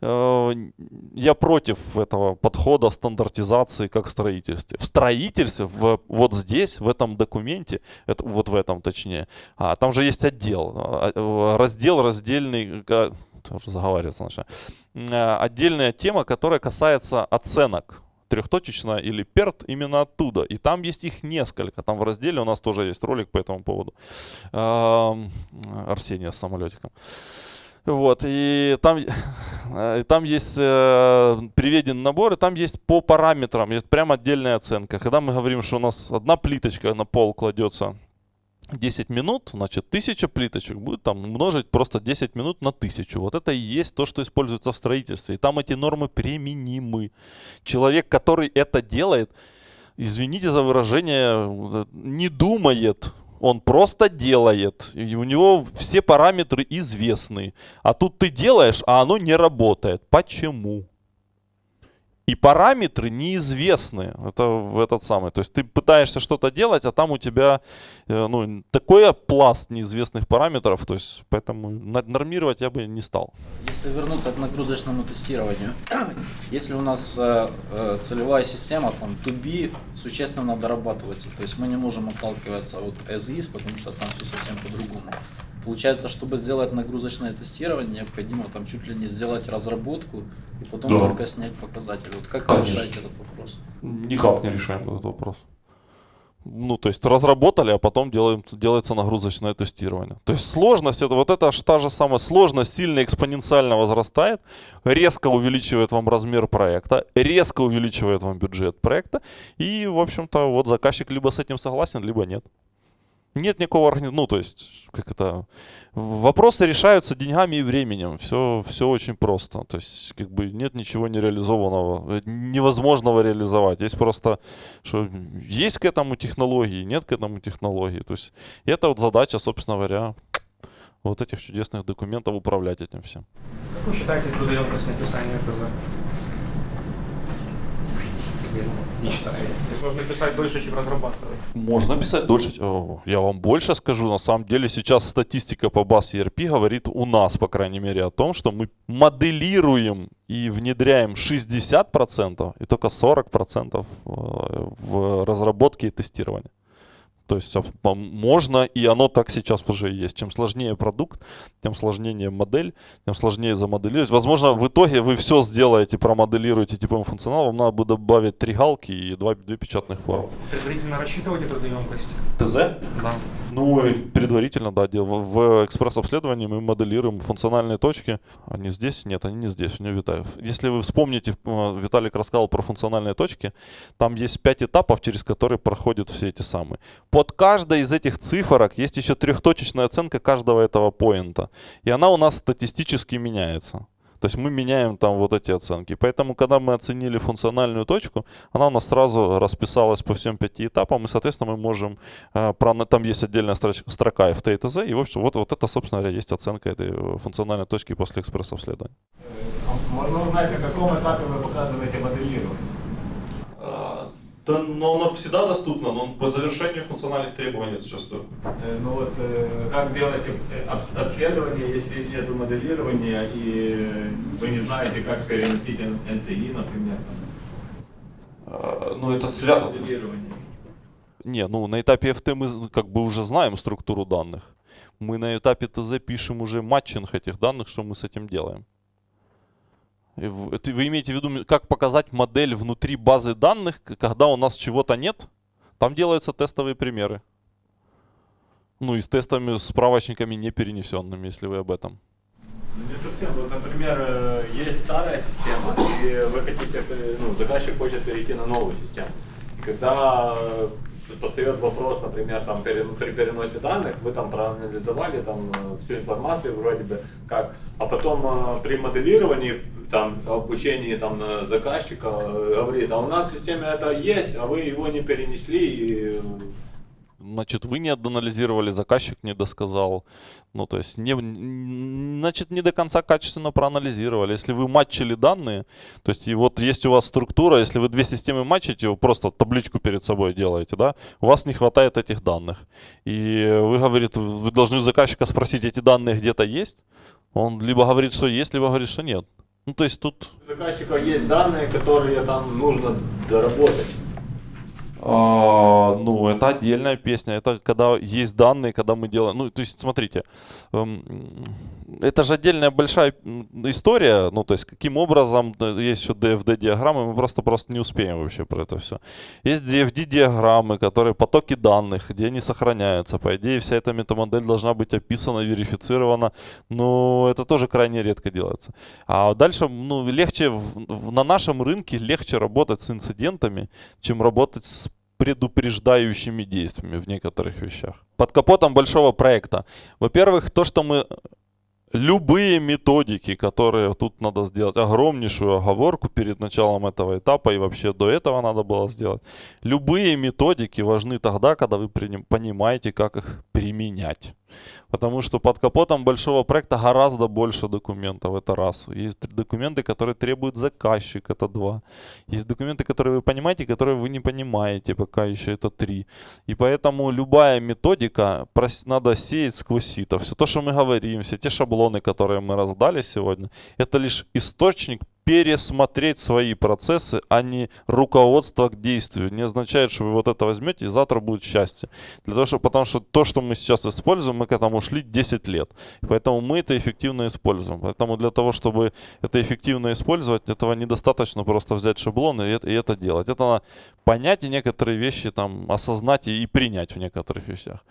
я против этого подхода стандартизации как в строительстве. В строительстве, в, вот здесь, в этом документе, это, вот в этом точнее, а, там же есть отдел, а, э, раздел раздельный, тоже заговариваться начинаю. Отдельная тема, которая касается оценок трехточечная или перт именно оттуда. И там есть их несколько. Там в разделе у нас тоже есть ролик по этому поводу. Ам, Арсения с самолетиком. Вот, и там, э, там есть э, приведен набор, и там есть по параметрам, есть прям отдельная оценка. Когда мы говорим, что у нас одна плиточка на пол кладется 10 минут, значит 1000 плиточек будет там умножить просто 10 минут на 1000. Вот это и есть то, что используется в строительстве. И там эти нормы применимы. Человек, который это делает, извините за выражение, э, не думает. Он просто делает. И у него все параметры известны. А тут ты делаешь, а оно не работает. Почему? И параметры неизвестны. Это в этот самый. То есть ты пытаешься что-то делать, а там у тебя э, ну, такой пласт неизвестных параметров. То есть поэтому нормировать я бы не стал. Если вернуться к нагрузочному тестированию, если у нас э, э, целевая система, там, to be существенно дорабатывается, то есть мы не можем отталкиваться от as потому что там все совсем по-другому. Получается, чтобы сделать нагрузочное тестирование, необходимо там чуть ли не сделать разработку и потом Да. только снять показатели. Вот как вы Конечно. решаете этот вопрос? Никак не решаем этот вопрос. Ну, то есть разработали, а потом делаем, делается нагрузочное тестирование. То есть сложность, это вот это та же самая сложность сильно экспоненциально возрастает, резко увеличивает вам размер проекта, резко увеличивает вам бюджет проекта. И, в общем-то, вот заказчик либо с этим согласен, либо нет. Нет никакого органи- ну, то есть, как это, вопросы решаются деньгами и временем, все, все очень просто, то есть, как бы, нет ничего нереализованного, э, невозможного реализовать, есть просто, что есть к этому технологии, нет к этому технологии, то есть, это вот задача, собственно говоря, вот этих чудесных документов управлять этим всем. Как вы считаете трудоемкость написания ТЗ? Не. То есть можно писать дольше, чем разрабатывать. Можно писать дольше. Я вам больше скажу. На самом деле сейчас статистика по BAS ERP говорит у нас, по крайней мере, о том, что мы моделируем и внедряем 60% и только 40% э, в разработке и тестировании. То есть а, можно, и оно так сейчас уже есть. Чем сложнее продукт, тем сложнее модель, тем сложнее замоделировать. Возможно, в итоге вы все сделаете, промоделируете типовым функционал, вам надо будет добавить три галки и два, две печатных формы. Предварительно рассчитывали трудоемкость? ТЗ? Да. Ну, предварительно, да, в экспресс-обследовании мы моделируем функциональные точки. Они здесь? Нет, они не здесь, у него Витаев. Если вы вспомните, э, Виталик рассказал про функциональные точки, там есть пять этапов, через которые проходят все эти самые. Под каждой из этих цифрок есть еще трехточечная оценка каждого этого поинта. И она у нас статистически меняется. То есть мы меняем там вот эти оценки. Поэтому, когда мы оценили функциональную точку, она у нас сразу расписалась по всем пяти этапам, и, соответственно, мы можем, э, там есть отдельная строка FT и и, в общем, вот, вот это, собственно говоря, есть оценка этой э, функциональной точки после экспресс-обследования. Можно узнать, на каком этапе вы показываете моделирование? Да, но оно всегда доступно, но по завершению функциональных требований зачастую. Э, Ну вот, э, как делаете э, об- обследование, если нет моделирования и вы не знаете, как переносить NCI, например? Ну, это связано. Не, ну на этапе FT мы как бы уже знаем структуру данных. Мы на этапе ТЗ пишем уже матчинг этих данных, что мы с этим делаем. Вы имеете в виду, как показать модель внутри базы данных, когда у нас чего-то нет? Там делаются тестовые примеры. Ну и с тестами, с справочниками не перенесенными, если вы об этом. Ну, Не совсем. Вот, например, э, есть старая система, и вы хотите, э, ну, заказчик хочет перейти на новую систему. И когда постает вопрос, например, там, при переносе данных, вы там проанализовали там, э, всю информацию вроде бы как, а потом э, при моделировании, там, обучении там, заказчика э, говорит, а у нас в системе это есть, а вы его не перенесли, и Значит, вы не доанализировали, заказчик не досказал. Ну, то есть, не, значит, не до конца качественно проанализировали. Если вы матчили данные, то есть, и вот есть у вас структура, если вы две системы матчите, вы просто табличку перед собой делаете, да, у вас не хватает этих данных. И вы, говорит, вы должны у заказчика спросить, эти данные где-то есть. Он либо говорит, что есть, либо говорит, что нет. Ну, то есть, тут у заказчика есть данные, которые там нужно доработать. А, ну, это отдельная песня. Это когда есть данные, когда мы делаем. Ну, то есть, смотрите, эм, это же отдельная большая история. Ну, то есть, каким образом есть еще DFD-диаграммы, мы просто-просто не успеем вообще про это все. Есть DFD-диаграммы, которые потоки данных, где они сохраняются. По идее, вся эта метамодель должна быть описана, верифицирована. Но это тоже крайне редко делается. А дальше, ну, легче в- в- на нашем рынке легче работать с инцидентами, чем работать с предупреждающими действиями в некоторых вещах. Под капотом большого проекта. Во-первых, то, что мы любые методики, которые тут надо сделать, огромнейшую оговорку перед началом этого этапа и вообще до этого надо было сделать. Любые методики важны тогда, когда вы понимаете, как их применять. Потому что под капотом большого проекта гораздо больше документов, это раз. Есть документы, которые требует заказчик, это два. Есть документы, которые вы понимаете, которые вы не понимаете, пока еще это три. И поэтому любая методика надо сеять сквозь сито. Все то, что мы говорим, все те шаблоны, которые мы раздали сегодня, это лишь источник пересмотреть свои процессы, а не руководство к действию. Не означает, что вы вот это возьмете и завтра будет счастье. Для того, что, потому что то, что мы сейчас используем, мы к этому шли 10 лет. Поэтому мы это эффективно используем. Поэтому для того, чтобы это эффективно использовать, этого недостаточно просто взять шаблон и и это делать. Это надо понять и некоторые вещи там осознать и, и принять в некоторых вещах.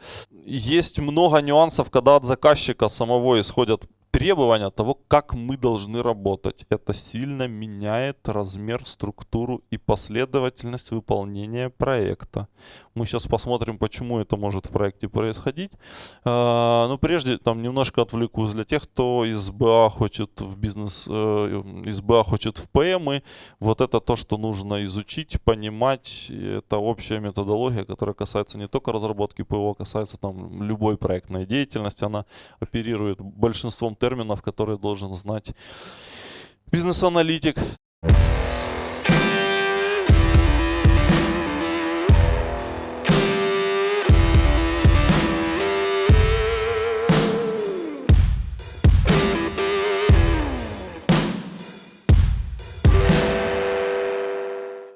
Есть много нюансов, когда от заказчика самого исходят требования того, как мы должны работать. Это сильно меняет размер, структуру и последовательность выполнения проекта. Мы сейчас посмотрим, почему это может в проекте происходить. А, но прежде там немножко отвлекусь для тех, кто из БА хочет в бизнес, э, из БА хочет в ПМ. И вот это то, что нужно изучить, понимать. Это общая методология, которая касается не только разработки ПО, касается там любой проектной деятельности. Она оперирует большинством терминов, которые должен знать бизнес-аналитик.